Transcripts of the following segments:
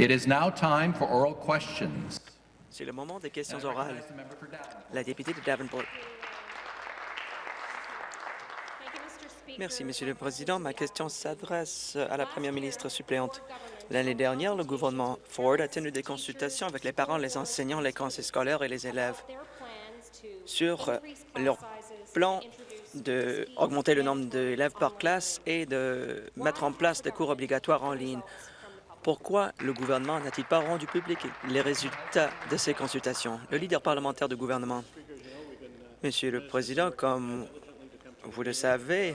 It is now time for oral questions. C'est le moment des questions orales. La députée de Davenport. Merci, Monsieur le Président. Ma question s'adresse à la Première ministre suppléante. L'année dernière, le gouvernement Ford a tenu des consultations avec les parents, les enseignants, les conseils scolaires et les élèves sur leur plan d'augmenter le nombre d'élèves par classe et de mettre en place des cours obligatoires en ligne. Pourquoi le gouvernement n'a-t-il pas rendu public les résultats de ces consultations? Le leader parlementaire du gouvernement. Monsieur le Président, comme vous le savez,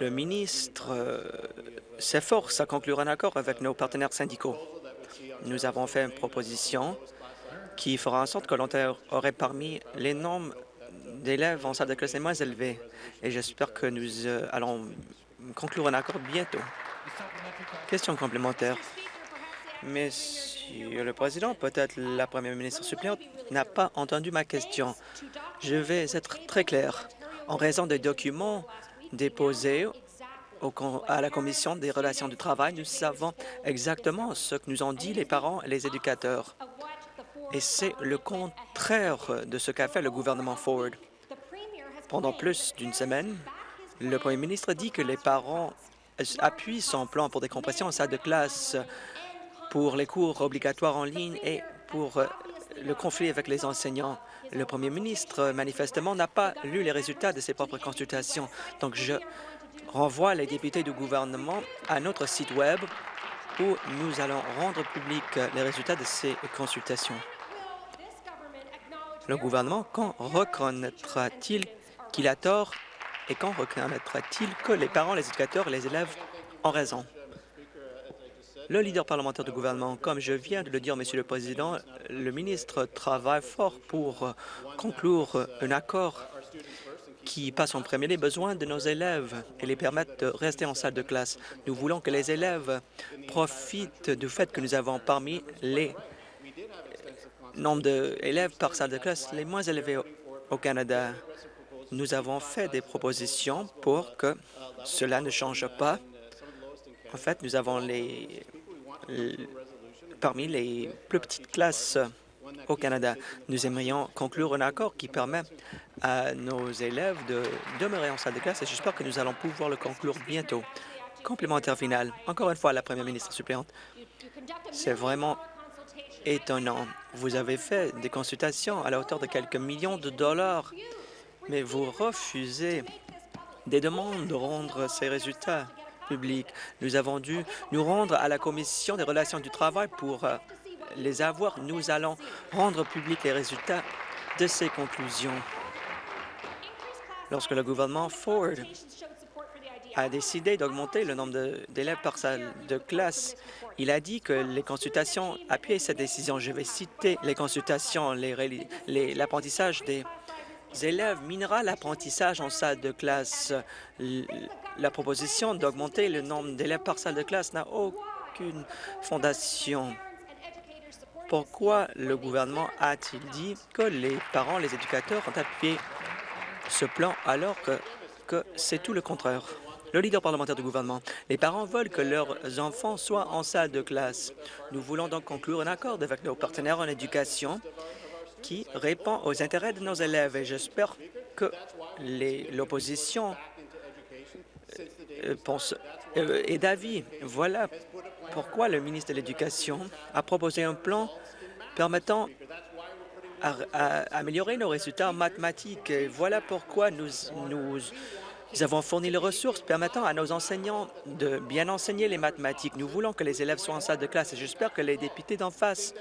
le ministre euh, s'efforce à conclure un accord avec nos partenaires syndicaux. Nous avons fait une proposition qui fera en sorte que l'Ontario aurait parmi les nombres d'élèves en salle de classe les moins élevés. Et j'espère que nous euh, allons conclure un accord bientôt. Question complémentaire. Monsieur le Président, peut-être la Première ministre suppléante n'a pas entendu ma question. Je vais être très clair. En raison des documents déposés à la Commission des relations du travail, nous savons exactement ce que nous ont dit les parents et les éducateurs. Et c'est le contraire de ce qu'a fait le gouvernement Ford. Pendant plus d'une semaine, le premier ministre dit que les parents appuient son plan pour des compressions en salle de classe, pour les cours obligatoires en ligne et pour euh, le conflit avec les enseignants. Le premier ministre, manifestement, n'a pas lu les résultats de ses propres consultations. Donc, je renvoie les députés du gouvernement à notre site Web où nous allons rendre public les résultats de ces consultations. Le gouvernement, quand reconnaîtra-t-il qu'il a tort et quand reconnaîtra-t-il que les parents, les éducateurs et les élèves ont raison? Le leader parlementaire du gouvernement, comme je viens de le dire, Monsieur le Président, le ministre travaille fort pour conclure un accord qui passe en premier les besoins de nos élèves et les permette de rester en salle de classe. Nous voulons que les élèves profitent du fait que nous avons parmi les nombres d'élèves par salle de classe les moins élevés au Canada. Nous avons fait des propositions pour que cela ne change pas. En fait, nous avons les, parmi les plus petites classes au Canada. Nous aimerions conclure un accord qui permet à nos élèves de demeurer en salle de classe et j'espère que nous allons pouvoir le conclure bientôt. Complémentaire final. Encore une fois, la première ministre suppléante. C'est vraiment étonnant. Vous avez fait des consultations à la hauteur de quelques millions de dollars, mais vous refusez des demandes de rendre ces résultats publics. Nous avons dû nous rendre à la Commission des relations du travail pour euh, les avoir. Nous allons rendre publics les résultats de ces conclusions. Lorsque le gouvernement Ford a décidé d'augmenter le nombre d'élèves par salle de classe, il a dit que les consultations appuyaient cette décision. Je vais citer les consultations, l'apprentissage des élèves minera l'apprentissage en salle de classe. La proposition d'augmenter le nombre d'élèves par salle de classe n'a aucune fondation. Pourquoi le gouvernement a-t-il dit que les parents, les éducateurs ont appuyé ce plan alors que, que c'est tout le contraire? Le leader parlementaire du gouvernement, les parents veulent que leurs enfants soient en salle de classe. Nous voulons donc conclure un accord avec nos partenaires en éducation qui répond aux intérêts de nos élèves et j'espère que l'opposition euh, pense euh, est d'avis. Voilà pourquoi le ministre de l'Éducation a proposé un plan permettant d'améliorer nos résultats en mathématiques. Voilà pourquoi nous nous avons fourni les ressources permettant à nos enseignants de bien enseigner les mathématiques. Nous voulons que les élèves soient en salle de classe et j'espère que les députés d'en face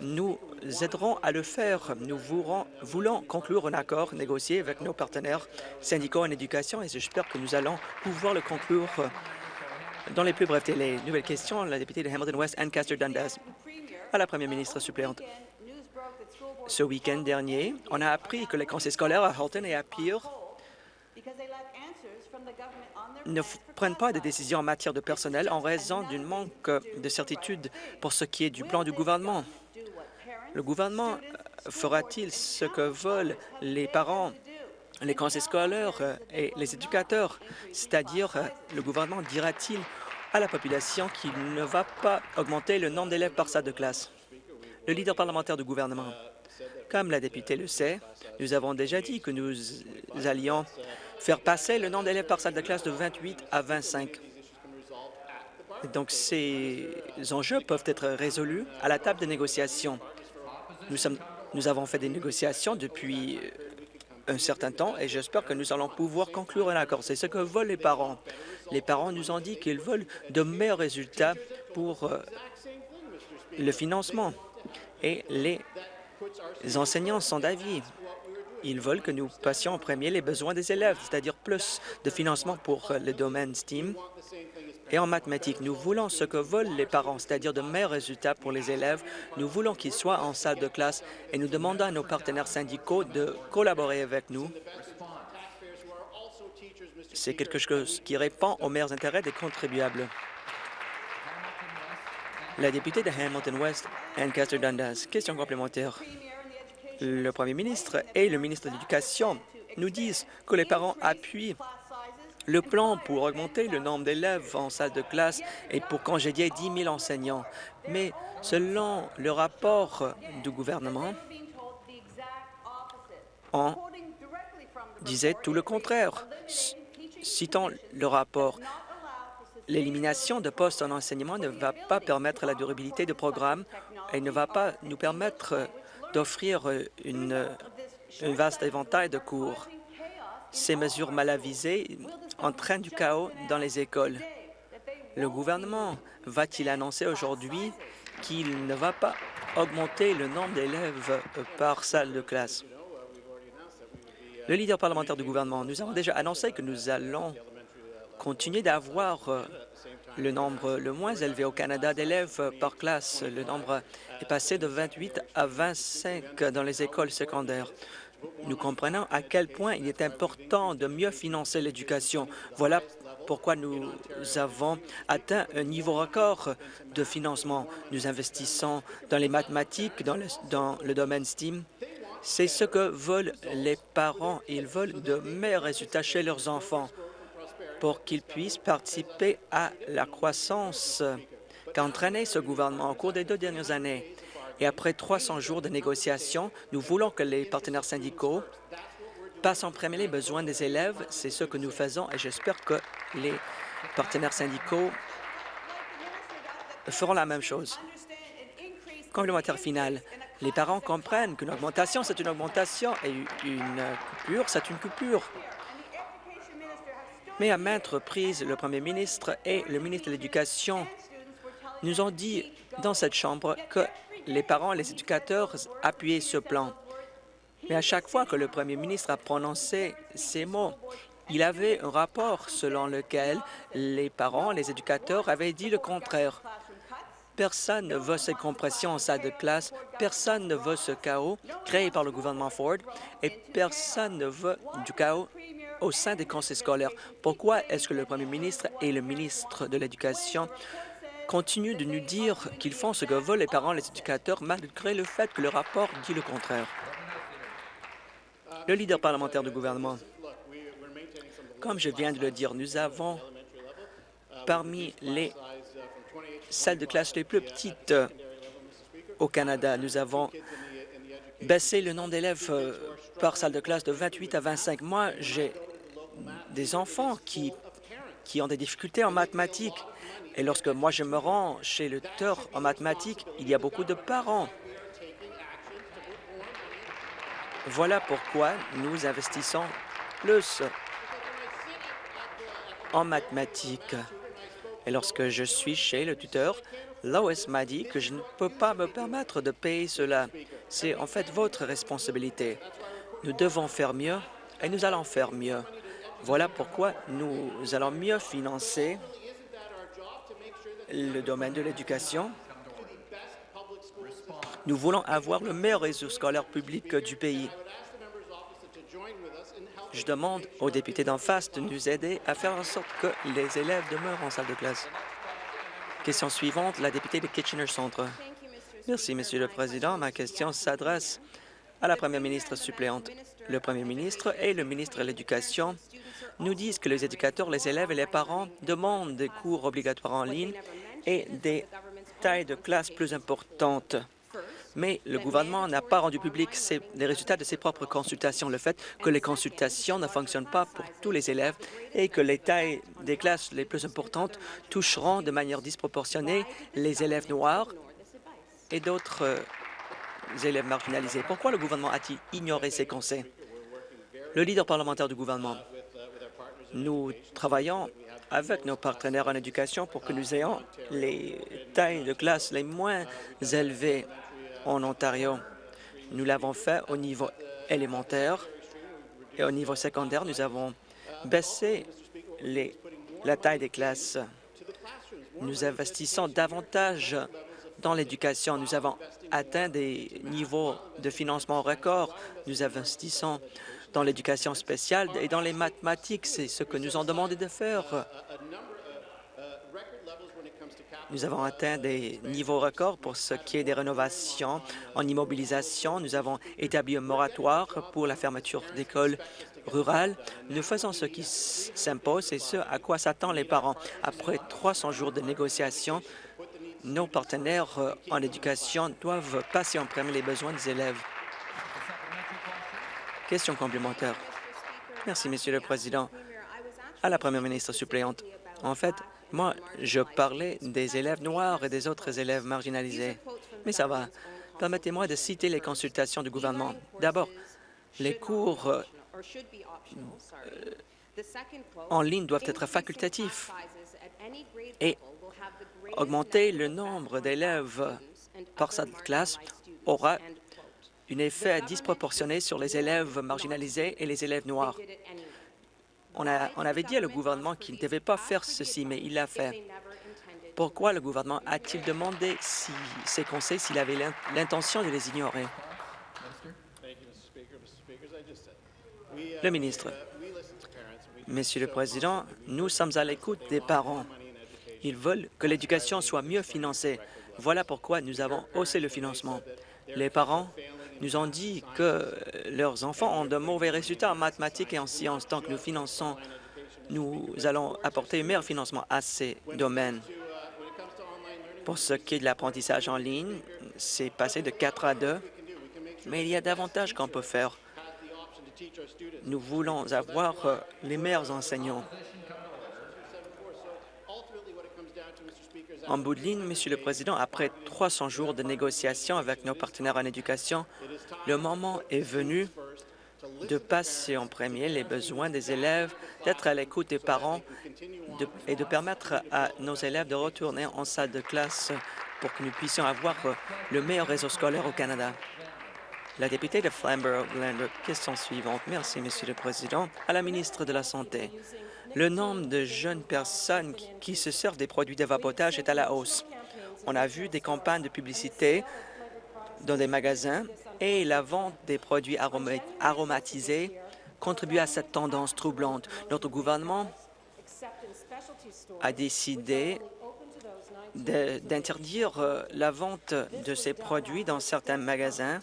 nous aideront à le faire. Nous voulons conclure un accord négocié avec nos partenaires syndicaux en éducation et j'espère que nous allons pouvoir le conclure dans les plus brefs délais. Nouvelle question, la députée de Hamilton West, Ancaster Dundas, à la première ministre suppléante. Ce week-end dernier, on a appris que les conseils scolaires à Halton et à Peel ne prennent pas de décisions en matière de personnel en raison d'un manque de certitude pour ce qui est du plan du gouvernement. Le gouvernement euh, fera-t-il ce que veulent les parents, les conseils scolaires euh, et les éducateurs, c'est-à-dire euh, le gouvernement dira-t-il à la population qu'il ne va pas augmenter le nombre d'élèves par salle de classe? Le leader parlementaire du gouvernement, comme la députée le sait, nous avons déjà dit que nous allions faire passer le nombre d'élèves par salle de classe de 28 à 25. Donc, ces enjeux peuvent être résolus à la table de négociation. Nous, avons fait des négociations depuis un certain temps et j'espère que nous allons pouvoir conclure un accord. C'est ce que veulent les parents. Les parents nous ont dit qu'ils veulent de meilleurs résultats pour euh, le financement et les enseignants sont d'avis. Ils veulent que nous passions en premier les besoins des élèves, c'est-à-dire plus de financement pour le domaine STEAM et en mathématiques. Nous voulons ce que veulent les parents, c'est-à-dire de meilleurs résultats pour les élèves. Nous voulons qu'ils soient en salle de classe et nous demandons à nos partenaires syndicaux de collaborer avec nous. C'est quelque chose qui répond aux meilleurs intérêts des contribuables. La députée de Hamilton West, Ancaster Dundas. Question complémentaire. Le premier ministre et le ministre de l'Éducation nous disent que les parents appuient le plan pour augmenter le nombre d'élèves en salle de classe et pour congédier 10 000 enseignants. Mais selon le rapport du gouvernement, on disait tout le contraire. Citant le rapport, l'élimination de postes en enseignement ne va pas permettre la durabilité du programme et ne va pas nous permettre d'offrir un vaste éventail de cours. Ces mesures mal avisées entraînent du chaos dans les écoles. Le gouvernement va-t-il annoncer aujourd'hui qu'il ne va pas augmenter le nombre d'élèves par salle de classe? Le leader parlementaire du gouvernement, nous avons déjà annoncé que nous allons continuer d'avoir euh, le nombre le moins élevé au Canada d'élèves par classe. Le nombre est passé de 28 à 25 dans les écoles secondaires. Nous comprenons à quel point il est important de mieux financer l'éducation. Voilà pourquoi nous avons atteint un niveau record de financement. Nous investissons dans les mathématiques, dans le, domaine STEAM. C'est ce que veulent les parents. Ils veulent de meilleurs résultats chez leurs enfants pour qu'ils puissent participer à la croissance qu'a entraîné ce gouvernement au cours des deux dernières années. Et après 300 jours de négociations, nous voulons que les partenaires syndicaux passent en premier les besoins des élèves. C'est ce que nous faisons et j'espère que les partenaires syndicaux feront la même chose. Complémentaire final. Les parents comprennent qu'une augmentation, c'est une augmentation et une coupure, c'est une coupure. Mais à maintes reprises, le premier ministre et le ministre de l'Éducation nous ont dit dans cette Chambre que les parents et les éducateurs appuyaient ce plan. Mais à chaque fois que le premier ministre a prononcé ces mots, il avait un rapport selon lequel les parents, les éducateurs avaient dit le contraire. Personne ne veut cette compression en salle de classe, personne ne veut ce chaos créé par le gouvernement Ford et personne ne veut du chaos au sein des conseils scolaires. Pourquoi est-ce que le premier ministre et le ministre de l'Éducation continuent de nous dire qu'ils font ce que veulent les parents les éducateurs malgré le fait que le rapport dit le contraire. Le leader parlementaire du gouvernement, comme je viens de le dire, nous avons parmi les salles de classe les plus petites au Canada. Nous avons baissé le nombre d'élèves euh, par salle de classe de 28 à 25. Moi, j'ai des enfants qui ont des difficultés en mathématiques et lorsque moi je me rends chez le tuteur en mathématiques, il y a beaucoup de parents. Voilà pourquoi nous investissons plus en mathématiques. Et lorsque je suis chez le tuteur, Lois m'a dit que je ne peux pas me permettre de payer cela. C'est en fait votre responsabilité. Nous devons faire mieux et nous allons faire mieux. Voilà pourquoi nous allons mieux financer le domaine de l'éducation. Nous voulons avoir le meilleur réseau scolaire public du pays. Je demande aux députés d'en face de nous aider à faire en sorte que les élèves demeurent en salle de classe. Question suivante, la députée de Kitchener Centre. Merci, Monsieur le Président. Ma question s'adresse à la première ministre suppléante. Le premier ministre et le ministre de l'Éducation nous disent que les éducateurs, les élèves et les parents demandent des cours obligatoires en ligne et des tailles de classe plus importantes. Mais le gouvernement n'a pas rendu public les résultats de ses propres consultations. Le fait que les consultations ne fonctionnent pas pour tous les élèves et que les tailles des classes les plus importantes toucheront de manière disproportionnée les élèves noirs et d'autres euh, élèves marginalisés. Pourquoi le gouvernement a-t-il ignoré ces conseils? Le leader parlementaire du gouvernement, nous travaillons avec nos partenaires en éducation pour que nous ayons les tailles de classe les moins élevées en Ontario. Nous l'avons fait au niveau élémentaire et au niveau secondaire, nous avons baissé les, la taille des classes. Nous investissons davantage dans l'éducation. Nous avons atteint des niveaux de financement records. Nous investissons dans l'éducation spéciale et dans les mathématiques. C'est ce que nous ont demandé de faire. Nous avons atteint des niveaux records pour ce qui est des rénovations en immobilisation. Nous avons établi un moratoire pour la fermeture d'écoles rurales. Nous faisons ce qui s'impose et ce à quoi s'attendent les parents. Après 300 jours de négociations, nos partenaires en éducation doivent passer en premier les besoins des élèves. Question complémentaire. Merci, Monsieur le Président. À la Première ministre suppléante, en fait, moi, je parlais des élèves noirs et des autres élèves marginalisés. Mais ça va. Permettez-moi de citer les consultations du gouvernement. D'abord, les cours euh, en ligne doivent être facultatifs et augmenter le nombre d'élèves par sa classe aura un effet disproportionné sur les élèves marginalisés et les élèves noirs. On, avait dit à le gouvernement qu'il ne devait pas faire ceci, mais il l'a fait. Pourquoi le gouvernement a-t-il demandé si, ces conseils s'il avait l'intention de les ignorer? Le ministre. Monsieur le Président, nous sommes à l'écoute des parents. Ils veulent que l'éducation soit mieux financée. Voilà pourquoi nous avons haussé le financement. Les parents nous ont dit que leurs enfants ont de mauvais résultats en mathématiques et en sciences. Tant que nous finançons, nous allons apporter un meilleur financement à ces domaines. Pour ce qui est de l'apprentissage en ligne, c'est passé de 4 à 2, mais il y a davantage qu'on peut faire. Nous voulons avoir les meilleurs enseignants. En bout de ligne, Monsieur le Président, après 300 jours de négociations avec nos partenaires en éducation, le moment est venu de passer en premier les besoins des élèves, d'être à l'écoute des parents et de permettre à nos élèves de retourner en salle de classe pour que nous puissions avoir le meilleur réseau scolaire au Canada. La députée de Flamborough-Glanbrook, question suivante. Merci, Monsieur le Président. À la ministre de la Santé, le nombre de jeunes personnes qui se servent des produits de vapotage est à la hausse. On a vu des campagnes de publicité dans des magasins et la vente des produits aromatisés contribue à cette tendance troublante. Notre gouvernement a décidé d'interdire euh, la vente de ces produits dans certains magasins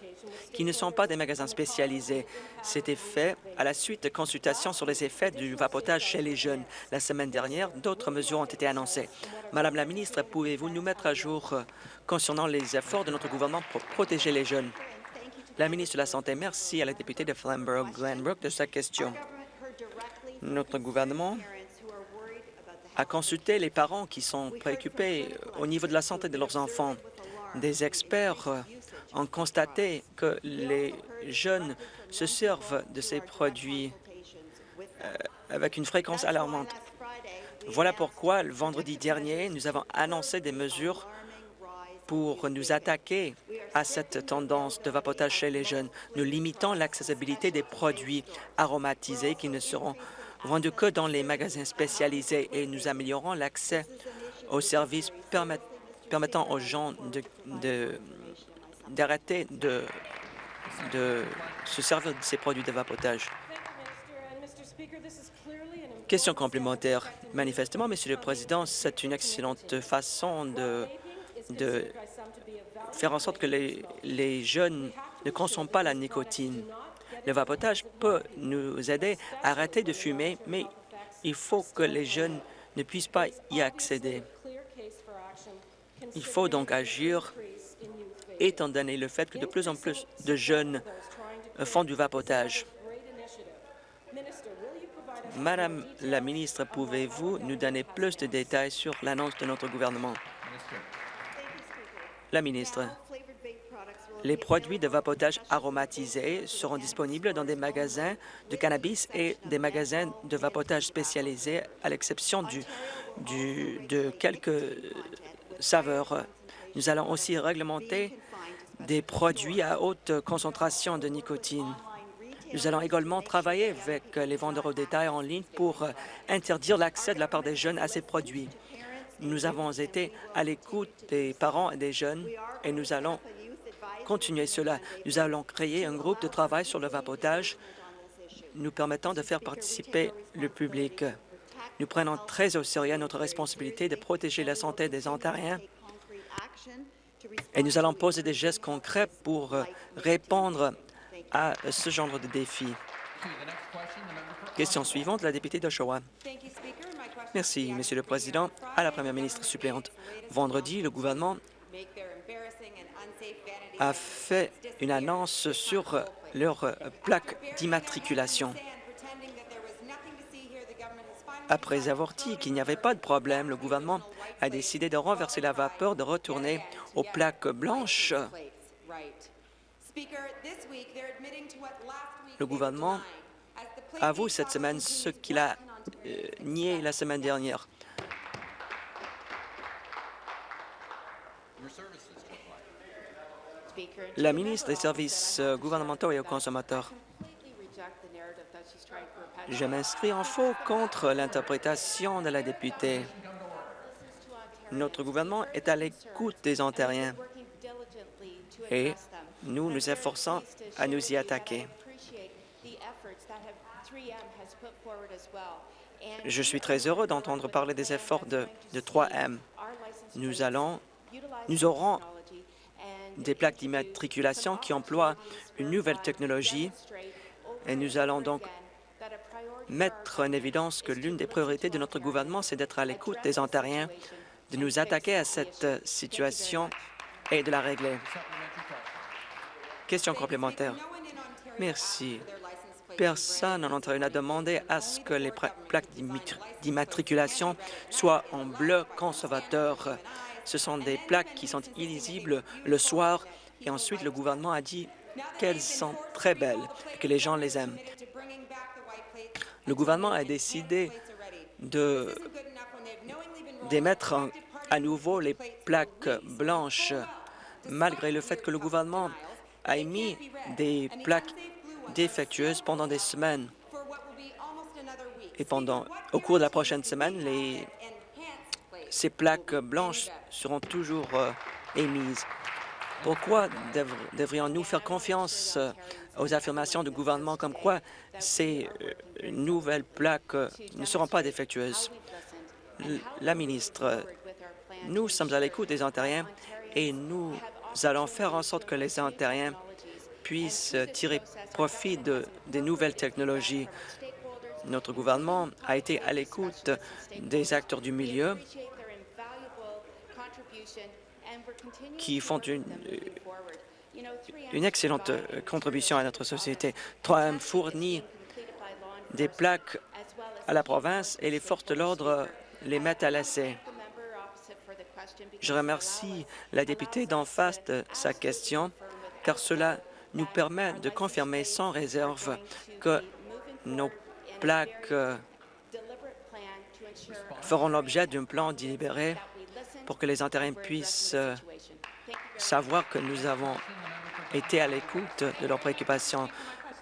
qui ne sont pas des magasins spécialisés. C'était fait à la suite de consultations sur les effets du vapotage chez les jeunes. La semaine dernière, d'autres mesures ont été annoncées. Madame la ministre, pouvez-vous nous mettre à jour euh, concernant les efforts de notre gouvernement pour protéger les jeunes? La ministre de la Santé, merci à la députée de Flamborough-Glenbrook de sa question. Notre gouvernement a consulté les parents qui sont préoccupés au niveau de la santé de leurs enfants. Des experts euh, ont constaté que les jeunes se servent de ces produits euh, avec une fréquence alarmante. Voilà pourquoi, le vendredi dernier, nous avons annoncé des mesures pour nous attaquer à cette tendance de vapotage chez les jeunes. Nous limitons l'accessibilité des produits aromatisés qui ne seront vendus que dans les magasins spécialisés et nous améliorons l'accès aux services permettant aux gens de d'arrêter de, de se servir de ces produits de vapotage. Question complémentaire. Manifestement, Monsieur le Président, c'est une excellente façon de, de faire en sorte que les, les jeunes ne consomment pas la nicotine. Le vapotage peut nous aider à arrêter de fumer, mais il faut que les jeunes ne puissent pas y accéder. Il faut donc agir, étant donné le fait que de plus en plus de jeunes font du vapotage. Madame la ministre, pouvez-vous nous donner plus de détails sur l'annonce de notre gouvernement? La ministre, les produits de vapotage aromatisés seront disponibles dans des magasins de cannabis et des magasins de vapotage spécialisés, à l'exception de quelques saveurs. Nous allons aussi réglementer des produits à haute concentration de nicotine. Nous allons également travailler avec les vendeurs au détail en ligne pour interdire l'accès de la part des jeunes à ces produits. Nous avons été à l'écoute des parents et des jeunes et nous allons continuer cela. Nous allons créer un groupe de travail sur le vapotage nous permettant de faire participer le public. Nous prenons très au sérieux notre responsabilité de protéger la santé des Ontariens et nous allons poser des gestes concrets pour répondre à ce genre de défi. Question suivante, la députée d'Oshawa. Merci, Monsieur le Président. À la Première ministre suppléante, vendredi, le gouvernement a fait une annonce sur leur plaque d'immatriculation. Après avoir dit qu'il n'y avait pas de problème, le gouvernement a décidé de renverser la vapeur, de retourner aux plaques blanches. Le gouvernement avoue cette semaine ce qu'il a euh, nié la semaine dernière. La ministre des Services euh, gouvernementaux et aux consommateurs. Je m'inscris en faux contre l'interprétation de la députée. Notre gouvernement est à l'écoute des Ontariens et nous nous efforçons à nous y attaquer. Je suis très heureux d'entendre parler des efforts de, 3M. Nous, allons, nous aurons des plaques d'immatriculation qui emploient une nouvelle technologie et nous allons donc mettre en évidence que l'une des priorités de notre gouvernement, c'est d'être à l'écoute des Ontariens, de nous attaquer à cette situation et de la régler. Question complémentaire. Merci. Personne en Ontario n'a demandé à ce que les plaques d'immatriculation soient en bleu conservateur. Ce sont des plaques qui sont illisibles le soir et ensuite le gouvernement a dit qu'elles sont très belles et que les gens les aiment. Le gouvernement a décidé de d'émettre à nouveau les plaques blanches, malgré le fait que le gouvernement a émis des plaques défectueuses pendant des semaines. Et pendant, au cours de la prochaine semaine, les, ces plaques blanches seront toujours euh, émises. Pourquoi devrions-nous faire confiance euh, aux affirmations du gouvernement comme quoi ces euh, nouvelles plaques ne seront pas défectueuses? La ministre, nous sommes à l'écoute des Ontariens et nous allons faire en sorte que les Ontariens puissent tirer profit de, des nouvelles technologies. Notre gouvernement a été à l'écoute des acteurs du milieu qui font une, une excellente contribution à notre société. 3M fournit des plaques à la province et les forces de l'ordre les mettent à l'essai. Je remercie la députée d'en face de sa question, car cela nous permet de confirmer sans réserve que nos plaques euh, feront l'objet d'un plan délibéré pour que les Ontariens puissent euh, savoir que nous avons été à l'écoute de leurs préoccupations.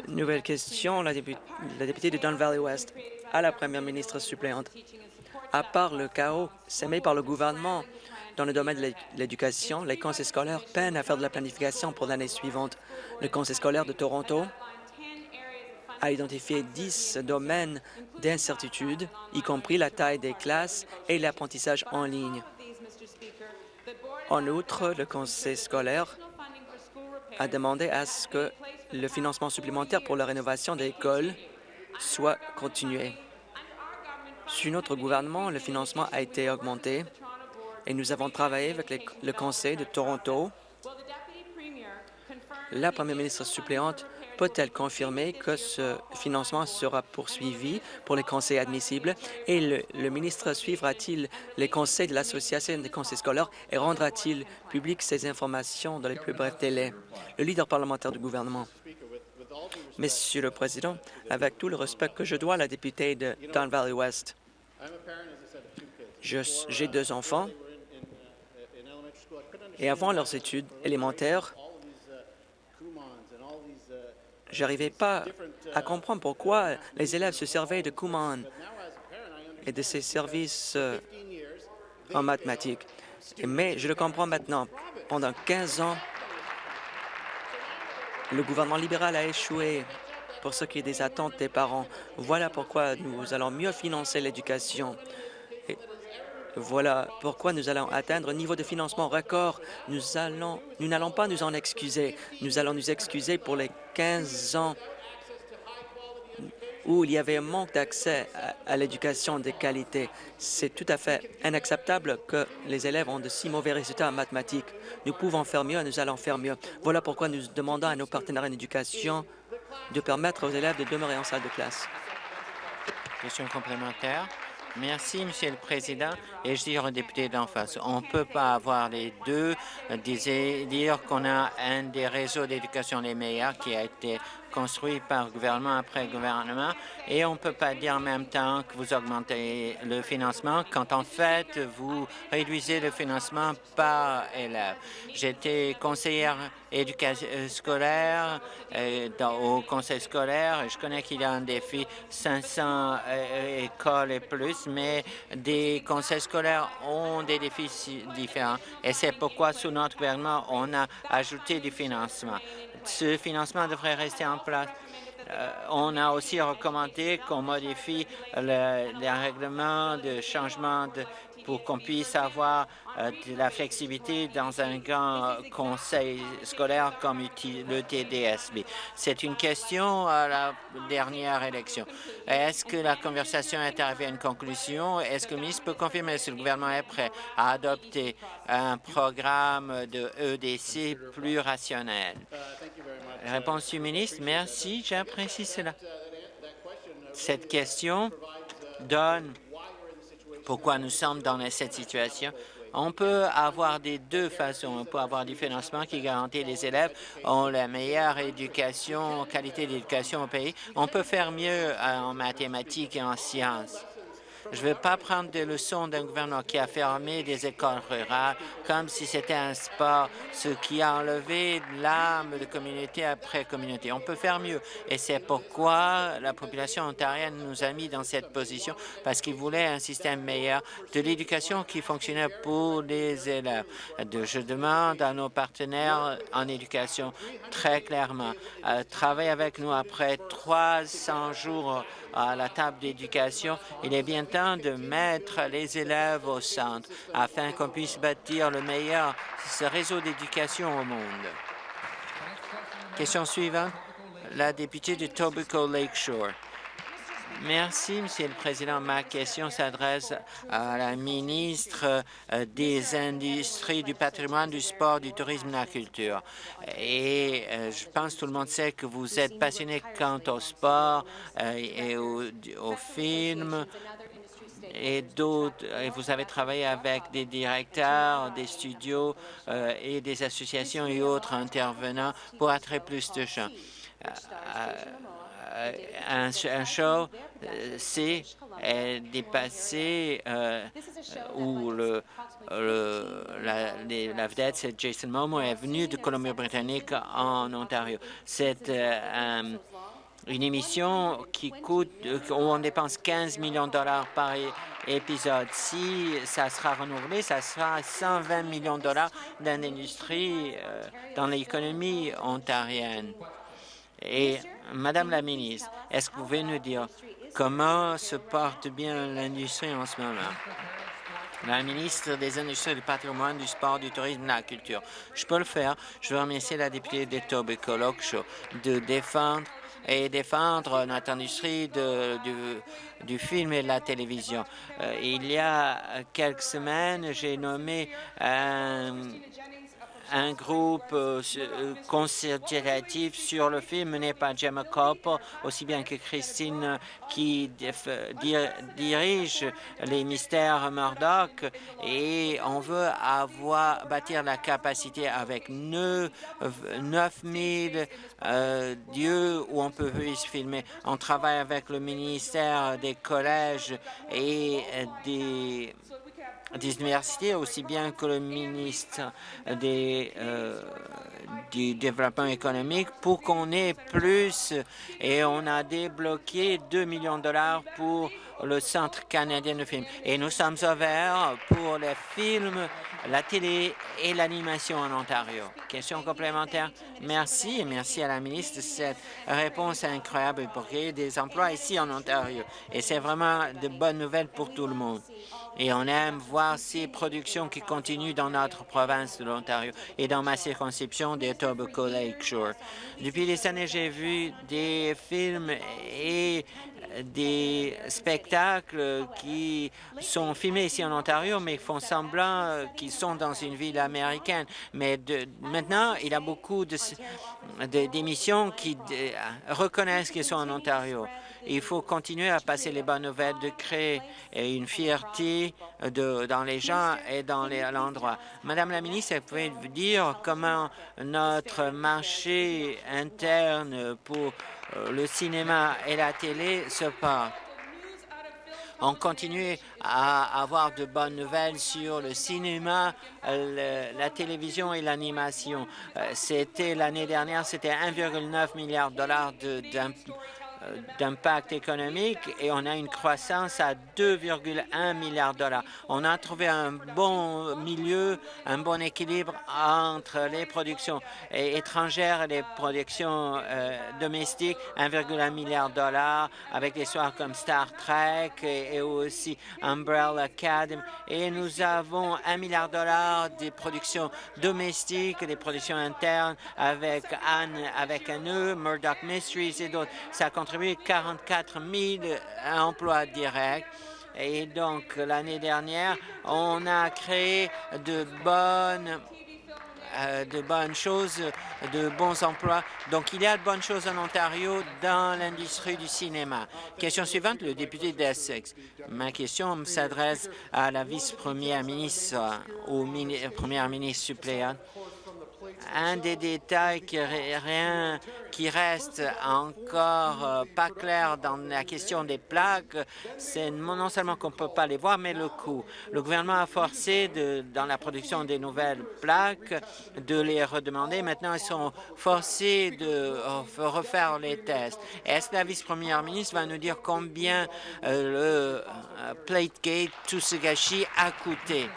Nouvelle question, la, députée de Don Valley West à la première ministre suppléante. À part le chaos sémé par le gouvernement dans le domaine de l'éducation, les conseils scolaires peinent à faire de la planification pour l'année suivante. Le conseil scolaire de Toronto a identifié 10 domaines d'incertitude, y compris la taille des classes et l'apprentissage en ligne. En outre, le conseil scolaire a demandé à ce que le financement supplémentaire pour la rénovation des écoles soit continué. Sur notre gouvernement, le financement a été augmenté et nous avons travaillé avec le Conseil de Toronto. La première ministre suppléante peut-elle confirmer que ce financement sera poursuivi pour les conseils admissibles et le, ministre suivra-t-il les conseils de l'Association des conseils scolaires et rendra-t-il public ces informations dans les plus brefs délais? Le leader parlementaire du gouvernement. Monsieur le Président, avec tout le respect que je dois à la députée de Don Valley West, j'ai deux enfants et avant leurs études élémentaires, J'arrivais pas à comprendre pourquoi les élèves se servaient de Kumon et de ces services euh, en mathématiques. Mais je le comprends maintenant. Pendant 15 ans, le gouvernement libéral a échoué pour ce qui est des attentes des parents. Voilà pourquoi nous allons mieux financer l'éducation. Voilà pourquoi nous allons atteindre un niveau de financement record. Nous allons, nous n'allons pas nous en excuser. Nous allons nous excuser pour les 15 ans où il y avait un manque d'accès à, l'éducation de qualité. C'est tout à fait inacceptable que les élèves ont de si mauvais résultats en mathématiques. Nous pouvons faire mieux et nous allons faire mieux. Voilà pourquoi nous demandons à nos partenaires en éducation de permettre aux élèves de demeurer en salle de classe. Question complémentaire. Merci, Monsieur le Président. Et je dis au député d'en face, on ne peut pas avoir les deux, dire qu'on a un des réseaux d'éducation les meilleurs qui a été construit par gouvernement après gouvernement. Et on ne peut pas dire en même temps que vous augmentez le financement quand en fait vous réduisez le financement par élève. J'étais conseillère éducation scolaire euh, au conseil scolaire. Et je connais qu'il y a un défi 500 euh, écoles et plus, mais des conseils scolaires ont des défis différents et c'est pourquoi sous notre gouvernement on a ajouté du financement ce financement devrait rester en place. Euh, on a aussi recommandé qu'on modifie les règlements de changement de, pour qu'on puisse avoir euh, de la flexibilité dans un grand conseil scolaire comme le TDSB. C'est une question à la dernière élection. Est-ce que la conversation est arrivée à une conclusion? Est-ce que le ministre peut confirmer si le gouvernement est prêt à adopter un programme de EDC plus rationnel? Réponse du ministre, merci, j'apprécie cela. Cette question donne pourquoi nous sommes dans cette situation. On peut avoir des deux façons. On peut avoir du financement qui garantit les élèves ont la meilleure éducation, qualité d'éducation au pays. On peut faire mieux en mathématiques et en sciences. Je ne veux pas prendre des leçons d'un gouvernement qui a fermé des écoles rurales comme si c'était un sport, ce qui a enlevé l'âme de communauté après communauté. On peut faire mieux et c'est pourquoi la population ontarienne nous a mis dans cette position parce qu'ils voulaient un système meilleur de l'éducation qui fonctionnait pour les élèves. Je demande à nos partenaires en éducation très clairement, à travailler avec nous après 300 jours à la table d'éducation. Il est bien temps de mettre les élèves au centre afin qu'on puisse bâtir le meilleur réseau d'éducation au monde. Question suivante, la députée de Tobacco Lakeshore. Merci, Monsieur le Président. Ma question s'adresse à la ministre euh, des Industries, du patrimoine, du sport, du tourisme et de la culture. Et euh, je pense que tout le monde sait que vous êtes passionné quant au sport euh, et au, film et d'autres. Vous avez travaillé avec des directeurs, des studios et des associations et autres intervenants pour attirer plus de gens. Euh, un, show, euh, c'est dépassé euh, où le, la, la, vedette, c'est Jason Momoa, est venu de Colombie-Britannique en Ontario. C'est une émission qui coûte, où on dépense 15 millions de dollars par épisode. Si ça sera renouvelé, ça sera 120 millions de dollars d'industrie dans l'économie ontarienne. Et Madame la ministre, est-ce que vous pouvez nous dire comment se porte bien l'industrie en ce moment? la ministre des Industries, du patrimoine, du sport, du tourisme et de la culture. Je peux le faire. Je veux remercier la députée de Tobico de défendre et défendre notre industrie du, film et de la télévision. Euh, il y a quelques semaines, j'ai nommé un un groupe euh, euh, consultatif sur le film mené par Gemma Cope, aussi bien que Christine qui dirige les mystères Murdoch et on veut avoir bâtir la capacité avec 9, 9000 euh, lieux où on peut filmer. On travaille avec le ministère des collèges et des des universités, aussi bien que le ministre des, euh, du développement économique, pour qu'on ait plus. Et on a débloqué 2 millions de dollars pour le Centre canadien de films. Et nous sommes ouverts pour les films, la télé et l'animation en Ontario. Question complémentaire? Merci et merci à la ministre de cette réponse incroyable pour créer des emplois ici en Ontario. Et c'est vraiment de bonnes nouvelles pour tout le monde et on aime voir ces productions qui continuent dans notre province de l'Ontario et dans ma circonscription des Tobacco Lakeshore. Depuis des années, j'ai vu des films et des spectacles qui sont filmés ici en Ontario, mais font semblant qu'ils sont dans une ville américaine. Mais de, maintenant, il y a beaucoup d'émissions qui reconnaissent qu'ils sont en Ontario. Il faut continuer à passer les bonnes nouvelles, de créer une fierté dans les gens et dans l'endroit. Madame la ministre, vous pouvez dire comment notre marché interne pour euh, le cinéma et la télé se porte? on continue à avoir de bonnes nouvelles sur le cinéma, la télévision et l'animation. Euh, c'était l'année dernière, c'était 1,9 milliard de dollars d'impact économique et on a une croissance à 2,1 milliards de dollars. On a trouvé un bon milieu, un bon équilibre entre les productions étrangères et les productions euh, domestiques, 1,1 milliard de dollars avec des soirs comme Star Trek et, aussi Umbrella Academy. Et nous avons 1 milliard de dollars des productions domestiques, des productions internes avec Anne, avec un E, Murdoch Mysteries et d'autres. Ça contribue 44 000 emplois directs. Et donc, l'année dernière, on a créé de bonnes euh, de bonnes choses, de bons emplois. Donc, il y a de bonnes choses en Ontario dans l'industrie du cinéma. Question suivante, le député d'Essex. Ma question s'adresse à la vice-première ministre ou première ministre suppléante un des détails qui, reste encore euh, pas clair dans la question des plaques, c'est non seulement qu'on ne peut pas les voir, mais le coût. Le gouvernement a forcé, dans la production des nouvelles plaques, de les redemander. Maintenant, ils sont forcés de refaire les tests. Est-ce que la vice-première ministre va nous dire combien euh, le euh, Plategate, tout ce gâchis, a coûté?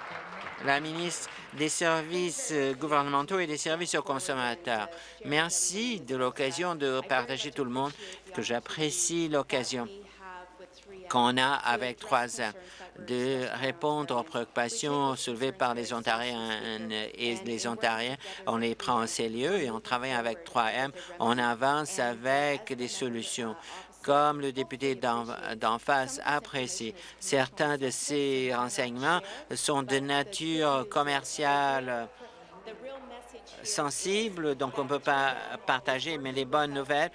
La ministre des services euh, gouvernementaux et des services aux consommateurs. Merci de l'occasion de partager tout le monde, que j'apprécie l'occasion qu'on a avec 3M de répondre aux préoccupations soulevées par les Ontariens et les Ontariens. On les prend en sérieux et on travaille avec 3M. On avance avec des solutions comme le député d'en face apprécie. Certains de ces renseignements sont de nature commerciale sensible, donc on ne peut pas partager, mais les bonnes nouvelles,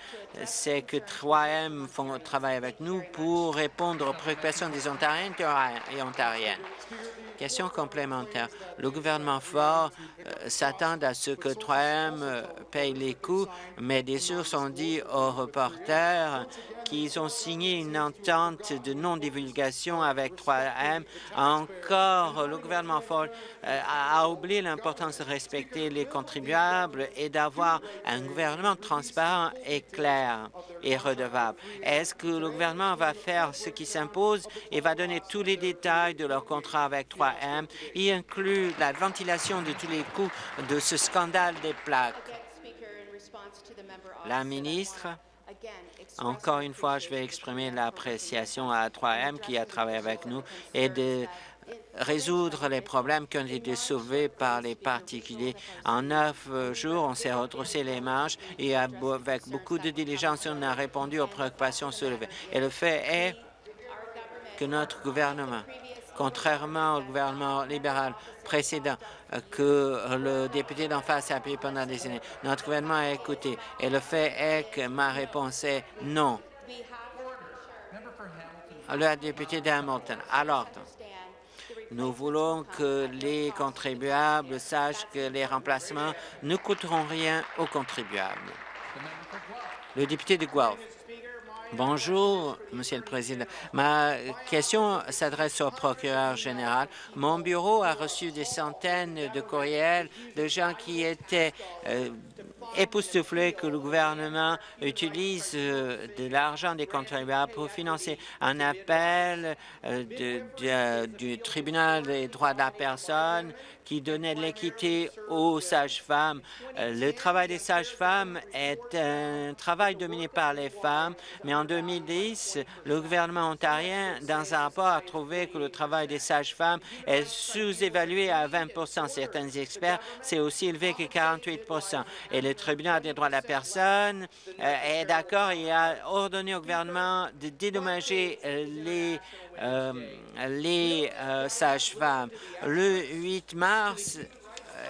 c'est que 3M font travail avec nous pour répondre aux préoccupations des Ontariens et Ontariennes. Question complémentaire. Le gouvernement fort euh, s'attend à ce que 3M euh, paye les coûts, mais des sources ont dit aux reporters qu'ils ont signé une entente de non-divulgation avec 3M. Encore, le gouvernement Ford euh, a oublié l'importance de respecter les contribuables et d'avoir un gouvernement transparent et clair et redevable. Est-ce que le gouvernement va faire ce qui s'impose et va donner tous les détails de leur contrat avec 3M, y inclut la ventilation de tous les coûts de ce scandale des plaques? La ministre encore une fois, je vais exprimer l'appréciation à 3M qui a travaillé avec nous et de résoudre les problèmes qui ont été soulevés par les particuliers. En neuf jours, on s'est retroussé les marches et avec beaucoup de diligence, on a répondu aux préoccupations soulevées. Et le fait est que notre gouvernement, contrairement au gouvernement libéral précédent que le député d'en face a appuyé pendant des années, notre gouvernement a écouté. Et le fait est que ma réponse est non. Le député d'Hamilton, à l'ordre. Nous voulons que les contribuables sachent que les remplacements ne coûteront rien aux contribuables. Le député de Guelph. Bonjour, Monsieur le Président. Ma question s'adresse au procureur général. Mon bureau a reçu des centaines de courriels de gens qui étaient euh, époustouflés que le gouvernement utilise euh, de l'argent des contribuables pour financer un appel euh, du tribunal des droits de la personne qui donnait de l'équité aux sages-femmes. Euh, le travail des sages-femmes est un travail dominé par les femmes, mais en 2010, le gouvernement ontarien, dans un rapport, a trouvé que le travail des sages-femmes est sous-évalué à 20 Certains experts, c'est aussi élevé que 48 Et le tribunal des droits de la personne euh, est d'accord et a ordonné au gouvernement de dédommager euh, les euh, les sages-femmes. Le 8 mars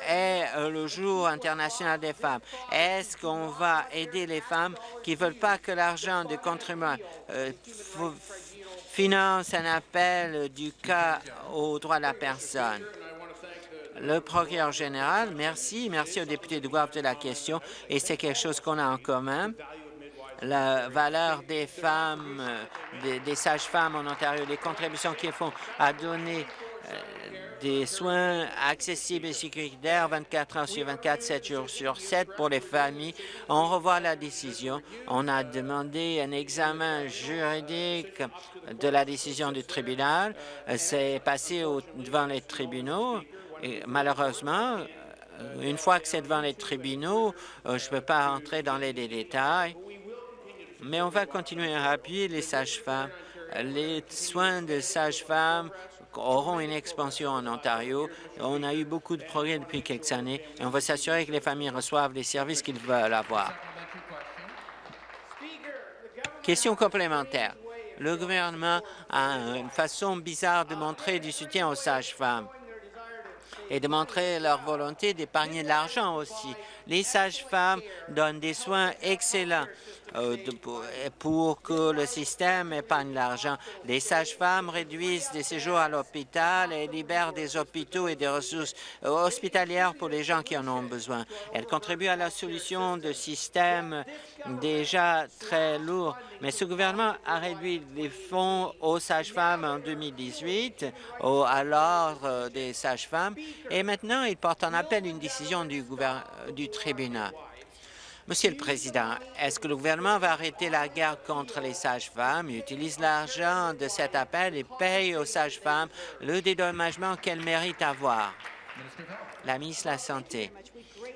est le jour international des femmes. Est-ce qu'on va aider les femmes qui ne veulent pas que l'argent des contribuables finance un appel du cas aux droits de la personne? Le procureur général, merci. Merci au député de Guelph de la question. Et c'est quelque chose qu'on a en commun la valeur des femmes, des, sages-femmes en Ontario, les contributions qu'ils font à donner euh, des soins accessibles et sécuritaires 24 heures sur 24, 7 jours sur 7 pour les familles. On revoit la décision. On a demandé un examen juridique de la décision du tribunal. Euh, c'est passé devant les tribunaux. Malheureusement, une fois que c'est devant les tribunaux, je ne peux pas rentrer dans les détails mais on va continuer à appuyer les sages-femmes. Les soins de sages-femmes auront une expansion en Ontario. On a eu beaucoup de progrès depuis quelques années et on va s'assurer que les familles reçoivent les services qu'ils veulent avoir. Question complémentaire. Le gouvernement a une façon bizarre de montrer du soutien aux sages-femmes et de montrer leur volonté d'épargner de l'argent aussi. Les sages-femmes donnent des soins excellents euh, pour que le système épargne l'argent. Les sages-femmes réduisent des séjours à l'hôpital et libèrent des hôpitaux et des ressources euh, hospitalières pour les gens qui en ont besoin. Elles contribuent à la solution de systèmes déjà très lourds. Mais ce gouvernement a réduit les fonds aux sages-femmes en 2018, à l'ordre des sages-femmes, et maintenant il porte en appel une décision du, du Monsieur le Président, est-ce que le gouvernement va arrêter la guerre contre les sages-femmes, utilise l'argent de cet appel et paye aux sages-femmes le dédommagement qu'elles méritent avoir? La ministre de la Santé.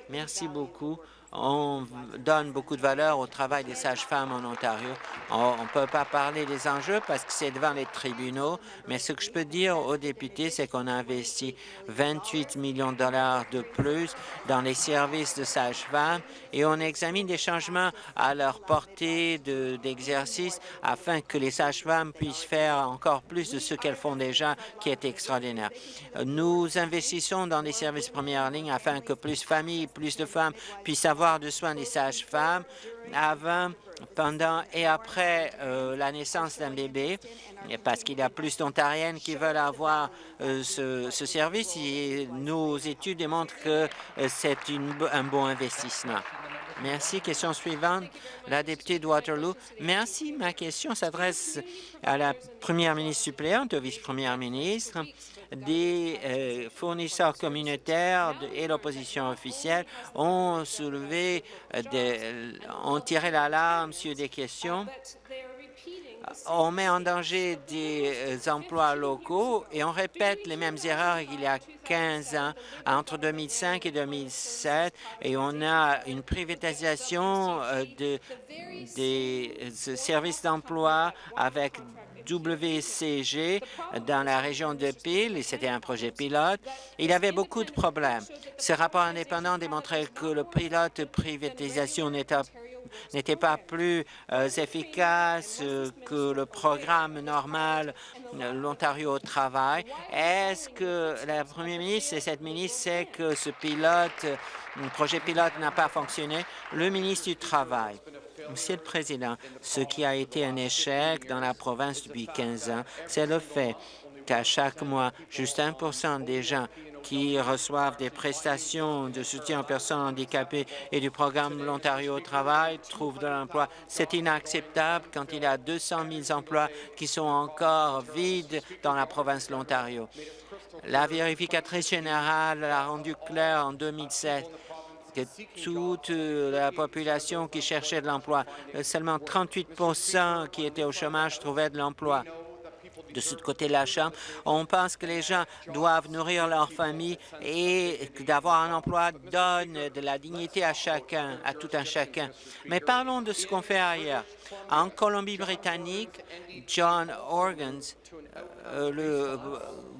Merci beaucoup on donne beaucoup de valeur au travail des sages-femmes en Ontario. On ne peut pas parler des enjeux parce que c'est devant les tribunaux, mais ce que je peux dire aux députés, c'est qu'on a investi 28 millions de dollars de plus dans les services de sages-femmes et on examine des changements à leur portée d'exercice afin que les sages-femmes puissent faire encore plus de ce qu'elles font déjà, qui est extraordinaire. Nous investissons dans les services première ligne afin que plus de familles, plus de femmes puissent avoir de soins des sages-femmes avant, pendant et après euh, la naissance d'un bébé, parce qu'il y a plus d'Ontariennes qui veulent avoir euh, ce, service et nos études démontrent que euh, c'est un bon investissement. Merci. Question suivante, la députée de Waterloo. Merci. Ma question s'adresse à la première ministre suppléante, au vice-première ministre des euh, fournisseurs communautaires et l'opposition officielle ont soulevé, euh, ont tiré l'alarme sur des questions. On met en danger des euh, emplois locaux et on répète les mêmes erreurs qu'il y a 15 ans, entre 2005 et 2007, et on a une privatisation euh, de, des euh, services d'emploi avec WCG dans la région de Peel, et c'était un projet pilote. Il avait beaucoup de problèmes. Ce rapport indépendant démontrait que le pilote privatisation n'était pas plus euh, efficace que le programme normal euh, l'Ontario au travail. Est-ce que la première ministre et cette ministre sait que ce pilote, projet pilote n'a pas fonctionné? Le ministre du Travail. Monsieur le Président, ce qui a été un échec dans la province depuis 15 ans, c'est le fait qu'à chaque mois, juste 1% des gens qui reçoivent des prestations de soutien aux personnes handicapées et du programme L'Ontario au travail trouvent de l'emploi. C'est inacceptable quand il y a 200 000 emplois qui sont encore vides dans la province de l'Ontario. La vérificatrice générale a rendu clair en 2007 que toute la population qui cherchait de l'emploi, seulement 38% qui étaient au chômage trouvaient de l'emploi de ce côté de la Chambre. On pense que les gens doivent nourrir leur famille et d'avoir un emploi donne de la dignité à chacun, à tout un chacun. Mais parlons de ce qu'on fait ailleurs. En Colombie-Britannique, John Organs, euh, le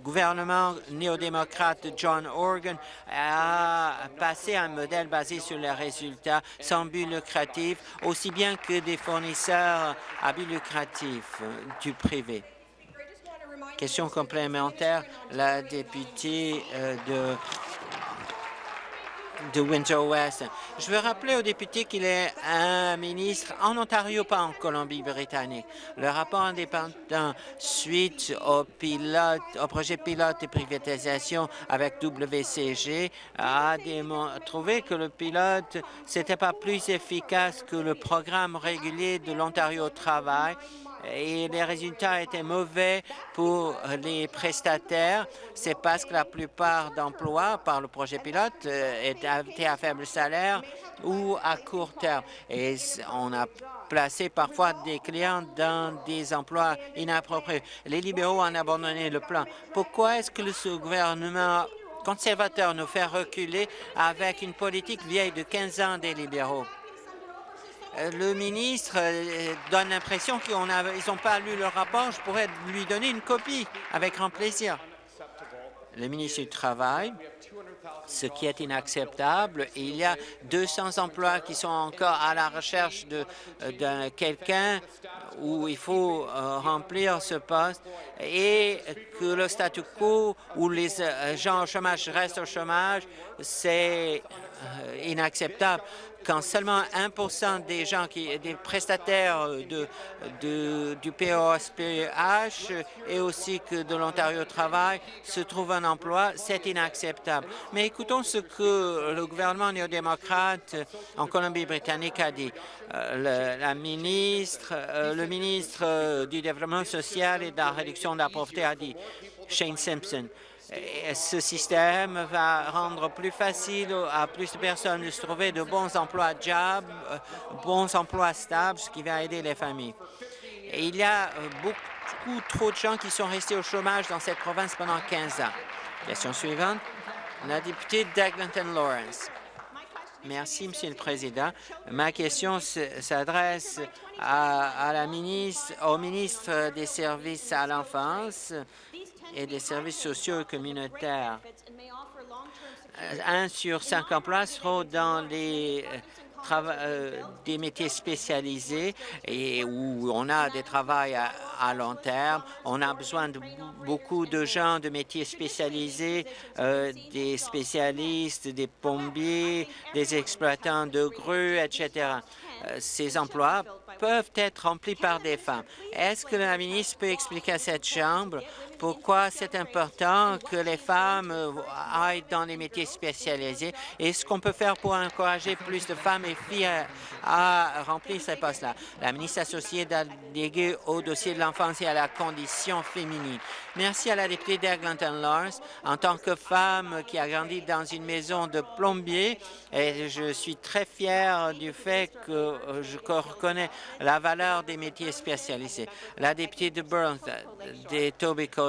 gouvernement néo-démocrate John Organ a passé un modèle basé sur les résultats sans but lucratif, aussi bien que des fournisseurs à but lucratif du privé. Question complémentaire, la députée euh, de Je veux rappeler au député qu'il est un ministre en Ontario, pas en Colombie-Britannique. Le rapport indépendant suite au, au projet pilote de privatisation avec WCG a trouvé que le pilote n'était pas plus efficace que le programme régulier de l'Ontario Travail et les résultats étaient mauvais pour les prestataires. C'est parce que la plupart d'emplois par le projet pilote euh, étaient à faible salaire ou à court terme. Et on a placé parfois des clients dans des emplois inappropriés. Les libéraux ont abandonné le plan. Pourquoi est-ce que ce gouvernement conservateur nous fait reculer avec une politique vieille de 15 ans des libéraux? Euh, le ministre euh, donne l'impression qu'ils n'ont pas lu le rapport. Je pourrais lui donner une copie avec grand plaisir. Le ministre du Travail, ce qui est inacceptable. Il y a 200 emplois qui sont encore à la recherche de, euh, quelqu'un où il faut remplir ce poste et que le statu quo où les gens au chômage restent au chômage, c'est inacceptable quand seulement 1% des gens, qui, des prestataires du POSPH et aussi que de l'Ontario Travail se trouvent un emploi, c'est inacceptable. Mais écoutons ce que le gouvernement néo-démocrate en Colombie-Britannique a dit. Euh, la ministre, euh, le ministre du Développement social et de la réduction de la pauvreté a dit, Shane Simpson, ce système va rendre plus facile à plus de personnes de se trouver de bons emplois job, euh, bons emplois stables, ce qui va aider les familles. il y a euh, beaucoup trop de gens qui sont restés au chômage dans cette province pendant 15 ans. Question suivante, la députée d'Eglinton Lawrence. Merci, Monsieur le Président. Ma question s'adresse au ministre des Services à l'enfance et des services sociaux et communautaires. Un sur cinq emplois seront dans les euh, euh, des métiers spécialisés et où on a des travails à, long terme. On a besoin de beaucoup de gens de métiers spécialisés, euh, des spécialistes, des pompiers, des exploitants de grues, etc. ces emplois peuvent être remplis par des femmes. Est-ce que la ministre peut expliquer à cette Chambre pourquoi c'est important que les femmes euh, aillent dans les métiers spécialisés et ce qu'on peut faire pour encourager plus de femmes et filles à, remplir ces postes-là. La ministre associée déléguée au dossier de l'enfance et à la condition féminine. Merci à la députée d'Eglinton Lawrence. En tant que femme qui a grandi dans une maison de plombier, et je suis très fière du fait que je reconnais la valeur des métiers spécialisés. La députée de Burns, des Tobico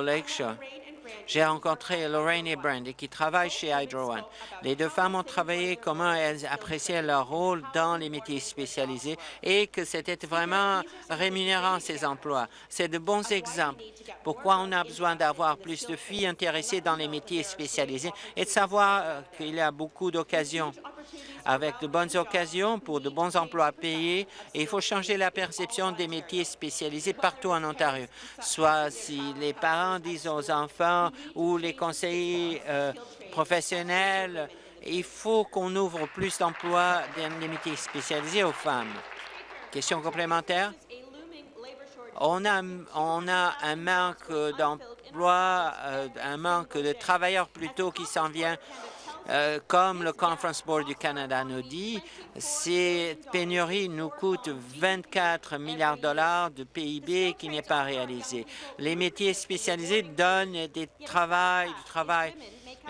J'ai rencontré Lorraine et Brandy qui travaillent chez Hydro One. Les deux femmes ont travaillé comment elles appréciaient leur rôle dans les métiers spécialisés et que c'était vraiment rémunérant ces emplois. C'est de bons exemples. Pourquoi on a besoin d'avoir plus de filles intéressées dans les métiers spécialisés et de savoir euh, qu'il y a beaucoup d'occasions? Avec de bonnes occasions pour de bons emplois payés. Et il faut changer la perception des métiers spécialisés partout en Ontario, soit si les parents disent aux enfants ou les conseillers euh, professionnels, il faut qu'on ouvre plus d'emplois dans les métiers spécialisés aux femmes. Question complémentaire? On a, on a un manque d'emplois, euh, un manque de travailleurs plutôt qui s'en vient euh, comme le Conference Board du Canada nous dit, ces pénuries nous coûtent 24 milliards de dollars de PIB qui n'est pas réalisé. Les métiers spécialisés donnent des travail, du travail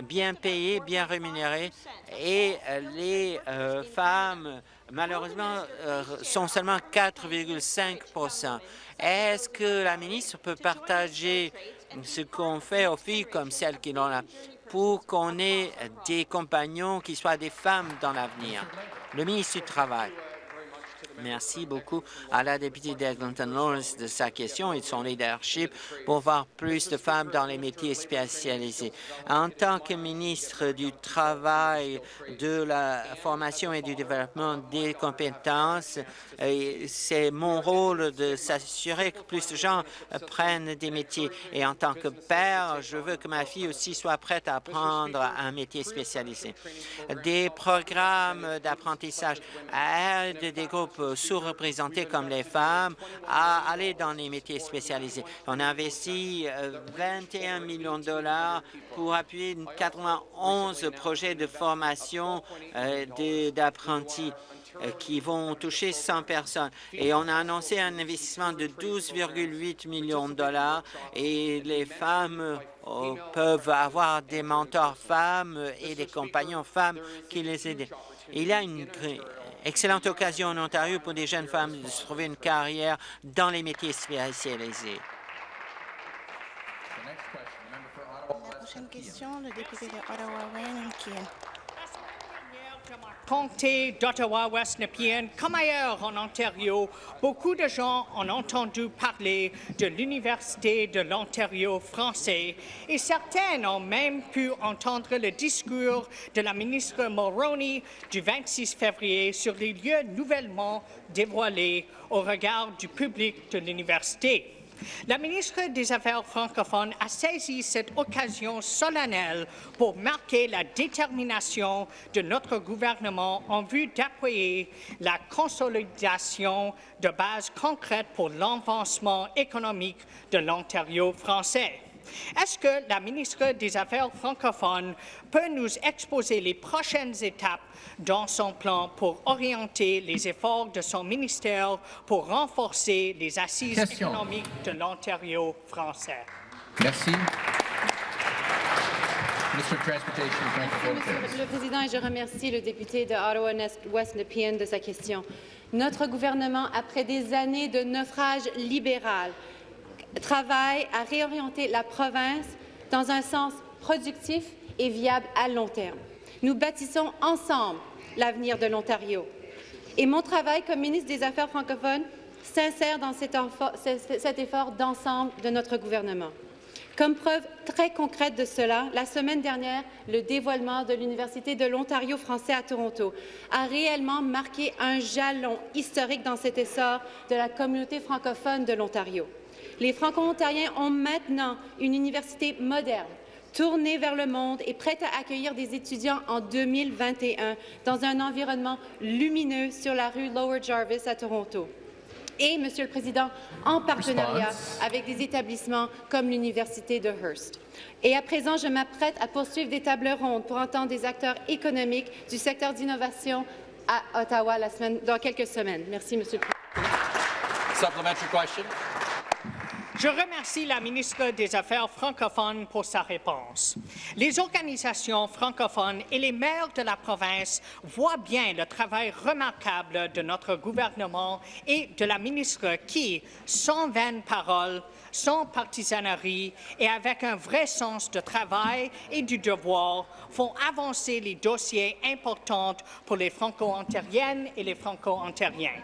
bien payé, bien rémunéré, et euh, les euh, femmes, malheureusement, sont seulement 4,5% Est-ce que la ministre peut partager ce qu'on fait aux filles comme celles qui l'ont là pour qu'on ait des compagnons qui soient des femmes dans l'avenir. Le ministre du Travail. Merci beaucoup à la députée d'Eglinton Lawrence de sa question et de son leadership pour voir plus de femmes dans les métiers spécialisés. En tant que ministre du Travail, de la formation et du développement des compétences, euh, c'est mon rôle de s'assurer que plus de gens prennent des métiers. Et en tant que père, je veux que ma fille aussi soit prête à apprendre un métier spécialisé. Des programmes d'apprentissage aident des groupes sous-représentés comme les femmes à aller dans les métiers spécialisés. On a investi 21 euh, millions de dollars pour appuyer 91 projets de formation euh, d'apprentis euh, qui vont toucher 100 personnes. Et on a annoncé un investissement de 12,8 millions de dollars et les femmes peuvent avoir des mentors femmes et des compagnons femmes qui les aident. Il y a une excellente occasion en Ontario pour des jeunes femmes de se trouver une carrière dans les métiers spécialisés. La prochaine question, le député de Ottawa-Wayne comté d'Ottawa-West Nepean, comme ailleurs en Ontario, beaucoup de gens ont entendu parler de l'Université de l'Ontario français et certains ont même pu entendre le discours de la ministre Mulroney du 26 février sur les lieux nouvellement dévoilés au regard du public de l'université. La ministre des Affaires francophones a saisi cette occasion solennelle pour marquer la détermination de notre gouvernement en vue d'appuyer la consolidation de bases concrètes pour l'avancement économique de l'Ontario français. Est-ce que la ministre des Affaires francophones peut nous exposer les prochaines étapes dans son plan pour orienter les efforts de son ministère pour renforcer les assises économiques de l'Ontario français? Merci. Monsieur le Président, et je remercie le député de Ottawa-West Nepean de sa question. Notre gouvernement, après des années de naufrage libéral, travaille à réorienter la province dans un sens productif et viable à long terme. Nous bâtissons ensemble l'avenir de l'Ontario. Et mon travail comme ministre des Affaires francophones s'insère dans cet, cet effort d'ensemble de notre gouvernement. Comme preuve très concrète de cela, la semaine dernière, le dévoilement de l'Université de l'Ontario français à Toronto a réellement marqué un jalon historique dans cet essor de la communauté francophone de l'Ontario. Les Franco-Ontariens ont maintenant une université moderne, tournée vers le monde et prête à accueillir des étudiants en 2021 dans un environnement lumineux sur la rue Lower Jarvis à Toronto. et, Monsieur le Président, en partenariat Response. avec des établissements comme l'Université de Hearst. Et à présent, je m'apprête à poursuivre des tables rondes pour entendre des acteurs économiques du secteur d'innovation à Ottawa la semaine, dans quelques semaines. Merci, Monsieur le Président. Je remercie la ministre des Affaires francophones pour sa réponse. Les organisations francophones et les maires de la province voient bien le travail remarquable de notre gouvernement et de la ministre qui, sans vaines paroles, sans partisanerie et avec un vrai sens de travail et du devoir, font avancer les dossiers importants pour les franco-ontariennes et les franco-ontariens.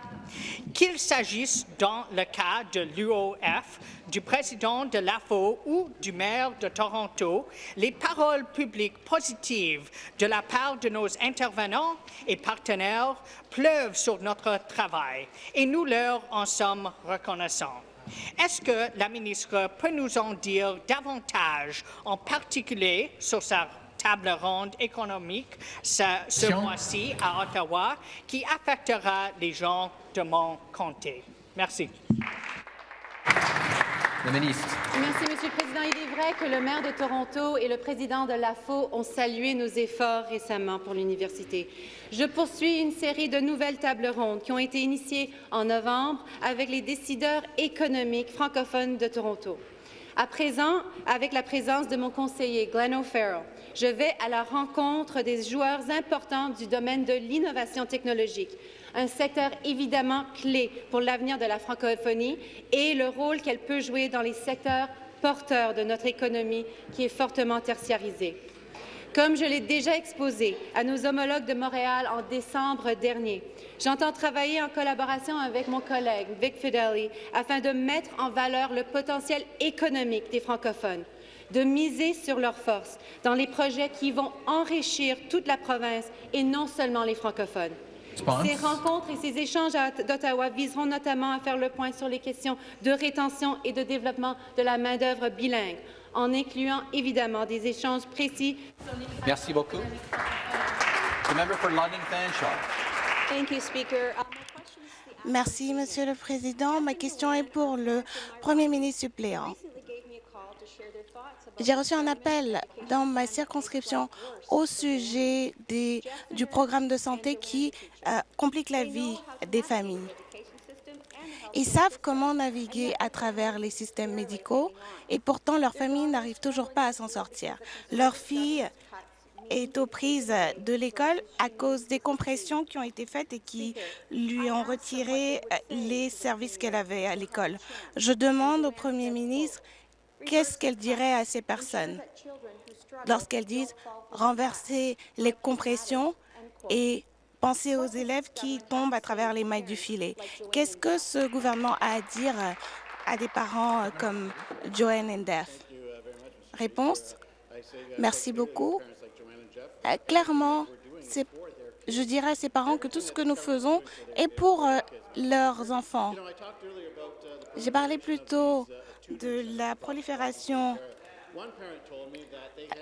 Qu'il s'agisse dans le cas de l'UOF, du président de l'AFO ou du maire de Toronto, les paroles publiques positives de la part de nos intervenants et partenaires pleuvent sur notre travail et nous leur en sommes reconnaissants. Est-ce que la ministre peut nous en dire davantage, en particulier sur sa table ronde économique ce, mois-ci à Ottawa qui affectera les gens de mon comté? Merci. Merci, Monsieur le Président. Il est vrai que le maire de Toronto et le président de l'AFO ont salué nos efforts récemment pour l'université. Je poursuis une série de nouvelles tables rondes qui ont été initiées en novembre avec les décideurs économiques francophones de Toronto. À présent, avec la présence de mon conseiller Glenn O'Farrell, je vais à la rencontre des joueurs importants du domaine de l'innovation technologique, un secteur évidemment clé pour l'avenir de la francophonie et le rôle qu'elle peut jouer dans les secteurs porteurs de notre économie qui est fortement tertiarisée. Comme je l'ai déjà exposé à nos homologues de Montréal en décembre dernier, j'entends travailler en collaboration avec mon collègue Vic Fideli afin de mettre en valeur le potentiel économique des francophones, de miser sur leurs forces dans les projets qui vont enrichir toute la province et non seulement les francophones. Ces rencontres et ces échanges à- d'Ottawa viseront notamment à faire le point sur les questions de rétention et de développement de la main-d'œuvre bilingue, en incluant évidemment des échanges précis Merci beaucoup. The member for London Fanshawe. Thank you, Speaker. Uh, Merci, Monsieur le Président. Ma question est pour le Premier ministre suppléant. J'ai reçu un appel dans ma circonscription au sujet des- du programme de santé qui euh, complique la vie des familles. Ils savent comment naviguer à travers les systèmes médicaux et pourtant leur famille n'arrive toujours pas à s'en sortir. Leur fille est aux prises de l'école à cause des compressions qui ont été faites et qui lui ont retiré euh, les services qu'elle avait à l'école. Je demande au Premier ministre qu'est-ce qu'elle dirait à ces personnes lorsqu'elles disent renverser les compressions et penser aux élèves qui tombent à travers les mailles du filet? Qu'est-ce que ce gouvernement a à dire à des parents comme Joanne and Def Réponse Merci beaucoup. Euh, clairement, je dirais à ces parents que tout ce que nous faisons est pour euh, leurs enfants. J'ai parlé plus tôt de la prolifération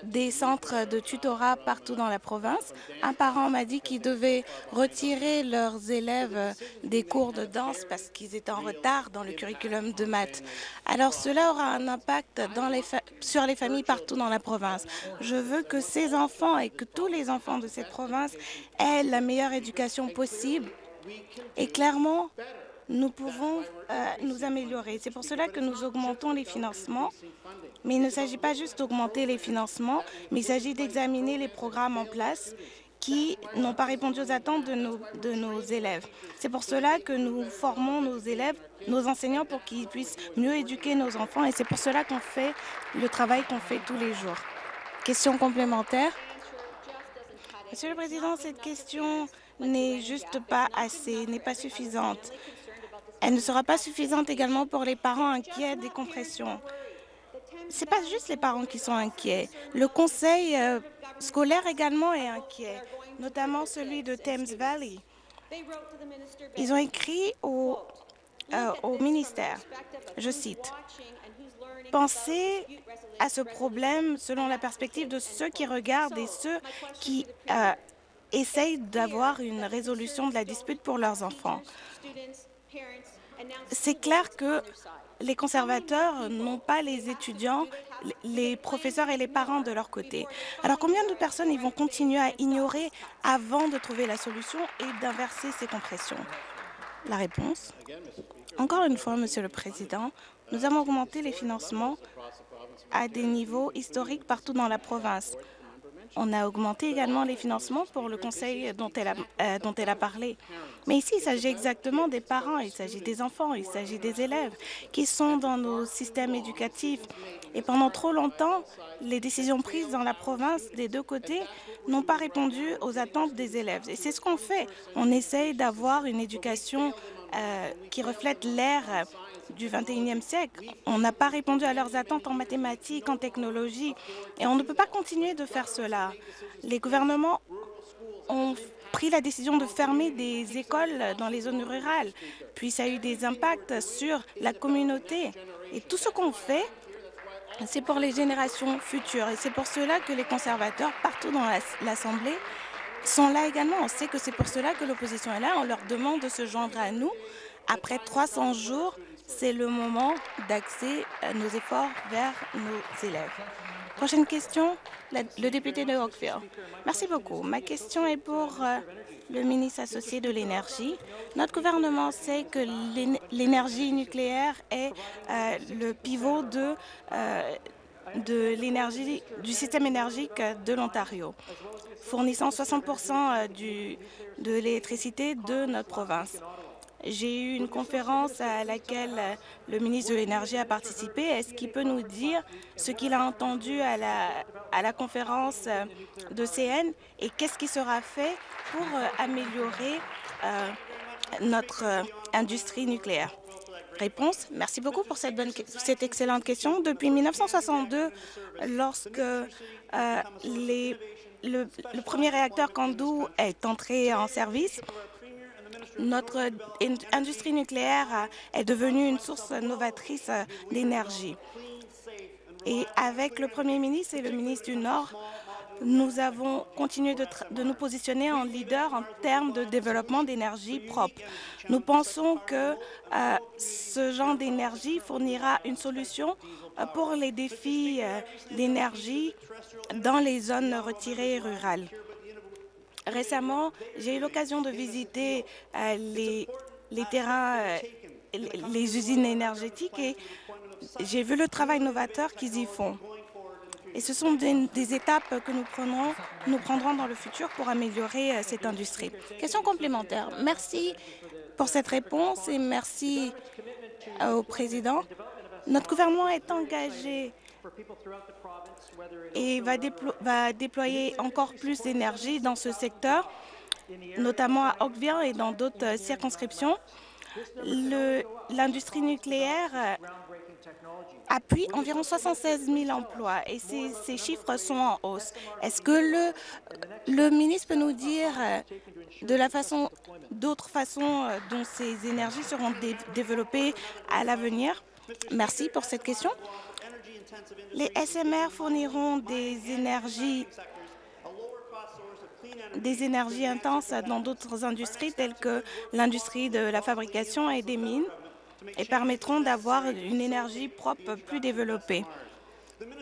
des centres de tutorat partout dans la province. Un parent m'a dit qu'il devait retirer leurs élèves des cours de danse parce qu'ils étaient en retard dans le curriculum de maths. Alors cela aura un impact sur les familles partout dans la province. Je veux que ces enfants et que tous les enfants de cette province aient la meilleure éducation possible. Et clairement, nous pouvons euh, nous améliorer. C'est pour cela que nous augmentons les financements. Mais il ne s'agit pas juste d'augmenter les financements, mais il s'agit d'examiner les programmes en place qui n'ont pas répondu aux attentes de nos, de nos élèves. C'est pour cela que nous formons nos élèves, nos enseignants, pour qu'ils puissent mieux éduquer nos enfants. Et c'est pour cela qu'on fait le travail qu'on fait tous les jours. Question complémentaire? Monsieur le Président, cette question n'est juste pas assez, n'est pas suffisante. Elle ne sera pas suffisante également pour les parents inquiets des compressions. Ce n'est pas juste les parents qui sont inquiets. Le conseil euh, scolaire également est inquiet, notamment celui de Thames Valley. Ils ont écrit au, euh, au ministère, je cite, Pensez à ce problème selon la perspective de ceux qui regardent et ceux qui euh, essayent d'avoir une résolution de la dispute pour leurs enfants. C'est clair que les conservateurs n'ont pas les étudiants, les professeurs et les parents de leur côté. Alors combien de personnes ils vont continuer à ignorer avant de trouver la solution et d'inverser ces compressions? La réponse? Encore une fois, Monsieur le Président, nous avons augmenté les financements à des niveaux historiques partout dans la province. On a augmenté également les financements pour le conseil dont elle a, euh, dont elle a parlé. Mais ici, il s'agit exactement des parents, il s'agit des enfants, il s'agit des élèves qui sont dans nos systèmes éducatifs. Et pendant trop longtemps, les décisions prises dans la province des deux côtés n'ont pas répondu aux attentes des élèves. Et c'est ce qu'on fait. On essaye d'avoir une éducation euh, qui reflète l'ère du 21e siècle. On n'a pas répondu à leurs attentes en mathématiques, en technologie, et on ne peut pas continuer de faire cela. Les gouvernements ont pris la décision de fermer des écoles dans les zones rurales, puis ça a eu des impacts sur la communauté. Et tout ce qu'on fait, c'est pour les générations futures. Et c'est pour cela que les conservateurs, partout dans l'Assemblée, sont là également. On sait que c'est pour cela que l'opposition est là. On leur demande de se joindre à nous. Après 300 jours, c'est le moment d'axer nos efforts vers nos élèves. Prochaine question, le député de Oakville. Merci beaucoup. Ma question est pour euh, le ministre associé de l'Énergie. Notre gouvernement sait que l'énergie nucléaire est euh, le pivot euh, de l'énergie du système énergique de l'Ontario, fournissant 60 du, de l'électricité de notre province. J'ai eu une conférence à laquelle le ministre de l'Énergie a participé. Est-ce qu'il peut nous dire ce qu'il a entendu à la, conférence de CN et qu'est-ce qui sera fait pour euh, améliorer euh, notre euh, industrie nucléaire? Réponse. Merci beaucoup pour cette, excellente question. Depuis 1962, lorsque les, le, le, premier réacteur Candu est entré en service, notre industrie nucléaire est devenue une source novatrice d'énergie. Et avec le Premier ministre et le ministre du Nord, nous avons continué de, nous positionner en leader en termes de développement d'énergie propre. Nous pensons que euh, ce genre d'énergie fournira une solution euh, pour les défis euh, d'énergie dans les zones retirées rurales. Récemment, j'ai eu l'occasion de visiter euh, les, terrains, euh, les usines énergétiques et j'ai vu le travail novateur qu'ils y font. Et ce sont des, étapes que nous prendrons, nous prendrons dans le futur pour améliorer euh, cette industrie. Question complémentaire. Merci pour cette réponse et merci au président. Notre gouvernement est engagé et va, déplo va déployer encore plus d'énergie dans ce secteur, notamment à Oakville et dans d'autres euh, circonscriptions. L'industrie nucléaire euh, appuie environ 76 000 emplois et ces, ces chiffres sont en hausse. Est-ce que le, le ministre peut nous dire euh, de la façon, d'autres façons dont ces énergies seront dé développées à l'avenir? Merci pour cette question. Les SMR fourniront des énergies des énergies intenses dans d'autres industries telles que l'industrie de la fabrication et des mines et permettront d'avoir une énergie propre plus développée.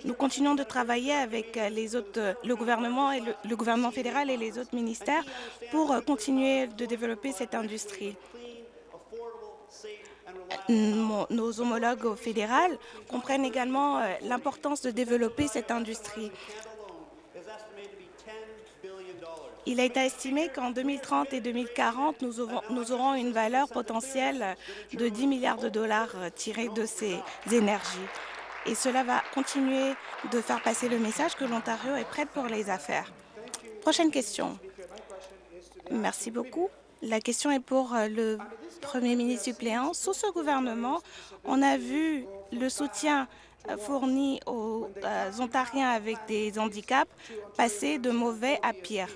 Nous continuons de travailler avec les autres, le gouvernement et le, le gouvernement fédéral et les autres ministères pour continuer de développer cette industrie nos homologues au fédéral comprennent également euh, l'importance de développer cette industrie. Il a été estimé qu'en 2030 et 2040, nous aurons, nous aurons, une valeur potentielle de 10 milliards de dollars euh, tirés de ces énergies. Et cela va continuer de faire passer le message que l'Ontario est prête pour les affaires. Prochaine question. Merci beaucoup. La question est pour euh, le Premier ministre suppléant. Sous ce gouvernement, on a vu le soutien euh, fourni aux euh, Ontariens avec des handicaps passer de mauvais à pire,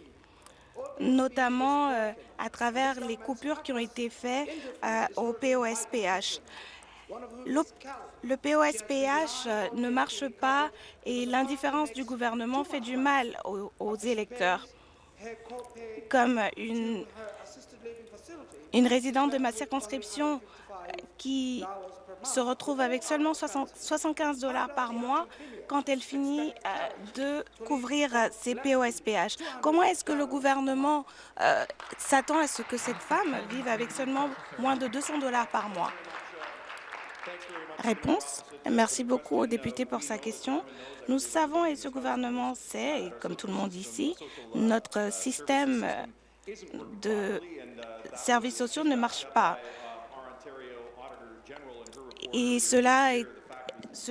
notamment à travers les coupures qui ont été faites au POSPH. Le POSPH ne marche pas et l'indifférence du gouvernement fait du mal aux électeurs. Comme une une résidente de ma circonscription qui se retrouve avec seulement 75 dollars par mois quand elle finit euh, de couvrir euh, ses POSPH. Comment est-ce que le gouvernement euh, s'attend à ce que cette femme vive avec seulement moins de 200 dollars par mois? Réponse. Merci beaucoup au député pour sa question. Nous savons et ce gouvernement sait, et comme tout le monde ici, notre système de services sociaux ne marche pas. Et cela,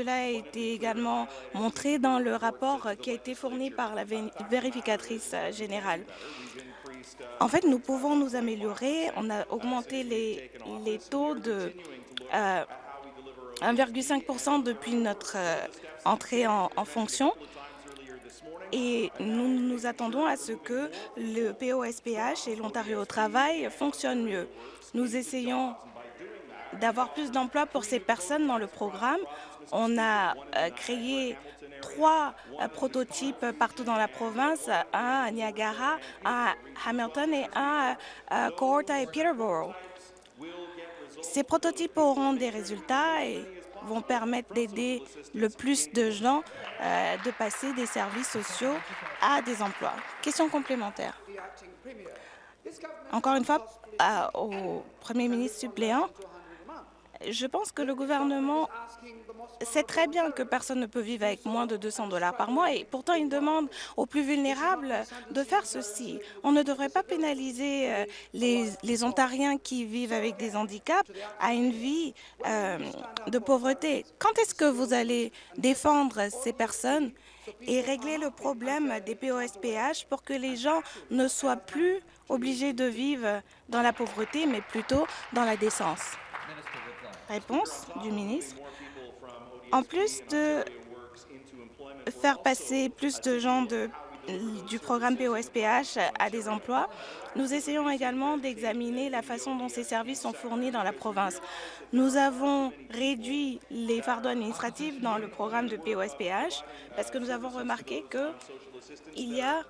a été également montré dans le rapport qui a été fourni par la vérificatrice générale. En fait, nous pouvons nous améliorer. On a augmenté les, taux de euh, 1,5% depuis notre euh, entrée en, en fonction et nous nous attendons à ce que le POSPH et l'Ontario au travail fonctionnent mieux. Nous essayons d'avoir plus d'emplois pour ces personnes dans le programme. On a euh, créé trois euh, prototypes partout dans la province, un à Niagara, un à Hamilton et un à Cohorta et Peterborough. Ces prototypes auront des résultats et vont permettre d'aider le plus de gens euh, de passer des services sociaux à des emplois. Question complémentaire. Encore une fois, euh, au Premier ministre suppléant, je pense que le gouvernement sait très bien que personne ne peut vivre avec moins de 200 dollars par mois et pourtant il demande aux plus vulnérables de faire ceci. On ne devrait pas pénaliser euh, les, Ontariens qui vivent avec des handicaps à une vie euh, de pauvreté. Quand est-ce que vous allez défendre ces personnes et régler le problème des POSPH pour que les gens ne soient plus obligés de vivre dans la pauvreté, mais plutôt dans la décence? Réponse du ministre. En plus de faire passer plus de gens du programme POSPH à des emplois, nous essayons également d'examiner la façon dont ces services sont fournis dans la province. Nous avons réduit les fardeaux administratifs dans le programme de POSPH parce que nous avons remarqué qu'il y a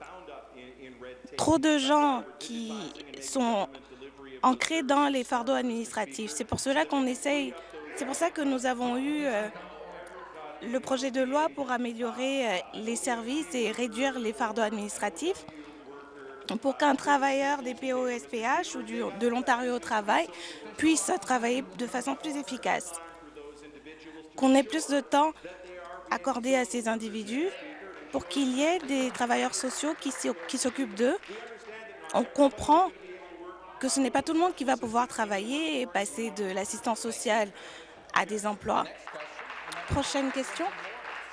trop de gens qui sont ancrés dans les fardeaux administratifs. C'est pour cela qu'on essaye, c'est pour ça que nous avons eu euh, le projet de loi pour améliorer euh, les services et réduire les fardeaux administratifs pour qu'un travailleur des POSPH ou de l'Ontario au travail puisse travailler de façon plus efficace, qu'on ait plus de temps accordé à ces individus pour qu'il y ait des travailleurs sociaux qui s'occupent d'eux. On comprend que ce n'est pas tout le monde qui va pouvoir travailler et passer de l'assistance sociale à des emplois. Prochaine question,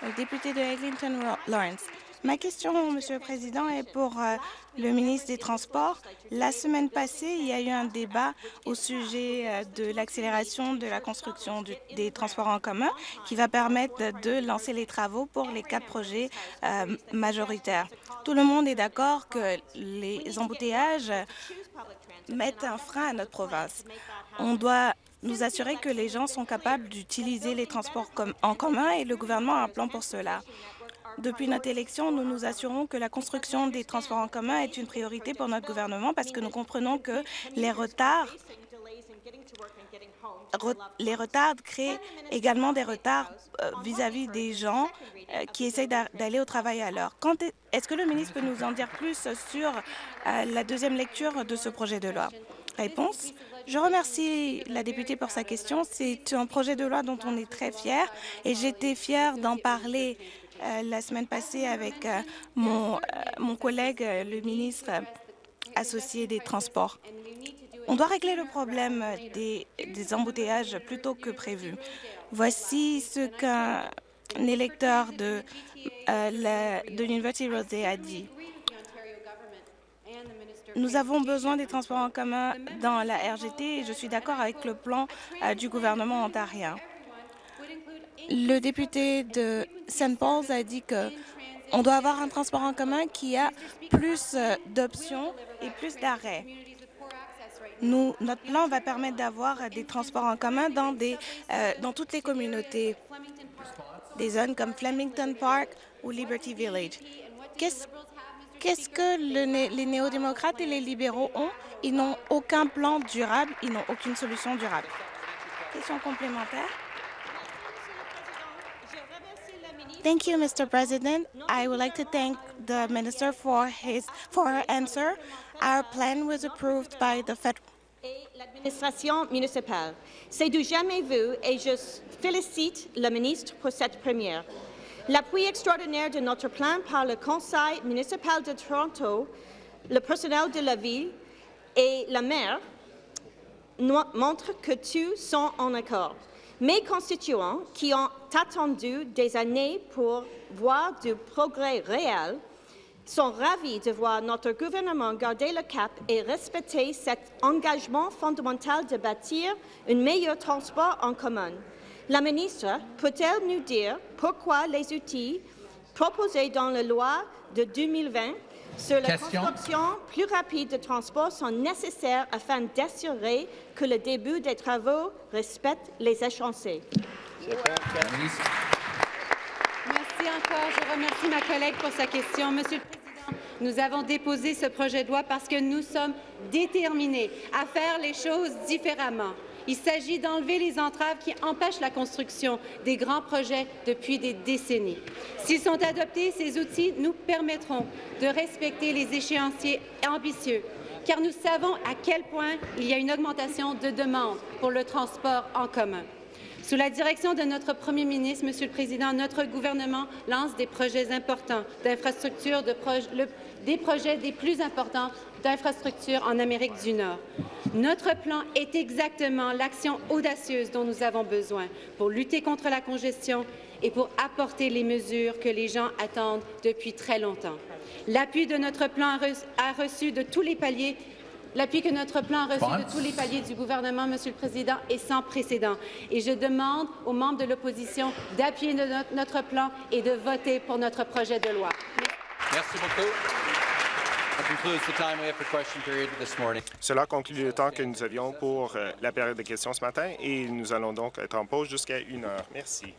le député de Eglinton Lawrence. Ma question, Monsieur le Président, est pour euh, le ministre des Transports. La semaine passée, il y a eu un débat au sujet euh, de l'accélération de la construction des transports en commun qui va permettre de lancer les travaux pour les quatre projets euh, majoritaires. Tout le monde est d'accord que les embouteillages mettent un frein à notre province. On doit nous assurer que les gens sont capables d'utiliser les transports en commun et le gouvernement a un plan pour cela. Depuis notre élection, nous nous assurons que la construction des transports en commun est une priorité pour notre gouvernement parce que nous comprenons que les retards créent également des retards euh, vis-à-vis des gens euh, qui essayent d'aller au travail à l'heure. Est-ce que le ministre peut nous en dire plus sur euh, la deuxième lecture de ce projet de loi? Réponse. Je remercie la députée pour sa question. C'est un projet de loi dont on est très fier et j'étais fière d'en parler la semaine passée avec mon, mon collègue, le ministre associé des Transports. On doit régler le problème des, embouteillages plus tôt que prévu. Voici ce qu'un électeur de, euh, de l'Université Rosé a dit. Nous avons besoin des transports en commun dans la RGT et je suis d'accord avec le plan euh, du gouvernement ontarien. Le député de St. Paul's a dit que on doit avoir un transport en commun qui a plus euh, d'options et plus d'arrêts. Notre plan va permettre d'avoir des transports en commun euh, dans toutes les communautés, des zones comme Flemington Park ou Liberty Village. Qu'est-ce que le, les néo-démocrates et les libéraux ont? Ils n'ont aucun plan durable, ils n'ont aucune solution durable. Question complémentaire. Thank you, Mr. President. I would like to thank the minister for his for her answer. Our plan was approved by the federal l'administration municipale. C'est du jamais vu et je félicite le ministre pour cette première. L'appui extraordinaire de notre plan par le Conseil municipal de Toronto, le personnel de la ville et la maire montre que tous sont en accord. Mes constituants, qui ont attendu des années pour voir du progrès réel, sont ravis de voir notre gouvernement garder le cap et respecter cet engagement fondamental de bâtir un meilleur transport en commun. La ministre peut-elle nous dire pourquoi les outils proposés dans la loi de 2020 sur la construction plus rapide de transport sont nécessaires afin d'assurer que le début des travaux respecte les ministre. Merci encore. Je remercie ma collègue pour sa question. Monsieur le Président, nous avons déposé ce projet de loi parce que nous sommes déterminés à faire les choses différemment. Il s'agit d'enlever les entraves qui empêchent la construction des grands projets depuis des décennies. S'ils sont adoptés, ces outils nous permettront de respecter les échéanciers ambitieux, car nous savons à quel point il y a une augmentation de demande pour le transport en commun. Sous la direction de notre Premier ministre, Monsieur le Président, notre gouvernement lance des projets importants d'infrastructures, des projets des plus importants d'infrastructures en Amérique du Nord. Notre plan est exactement l'action audacieuse dont nous avons besoin pour lutter contre la congestion et pour apporter les mesures que les gens attendent depuis très longtemps. L'appui de notre plan a reçu- de tous les paliers L'appui que notre plan a reçu de tous les paliers du gouvernement, Monsieur le Président, est sans précédent. Et je demande aux membres de l'opposition d'appuyer notre plan et de voter pour notre projet de loi. Merci beaucoup. Cela conclut le temps que nous avions pour euh, la période de questions ce matin et nous allons donc être en pause jusqu'à une heure. Merci.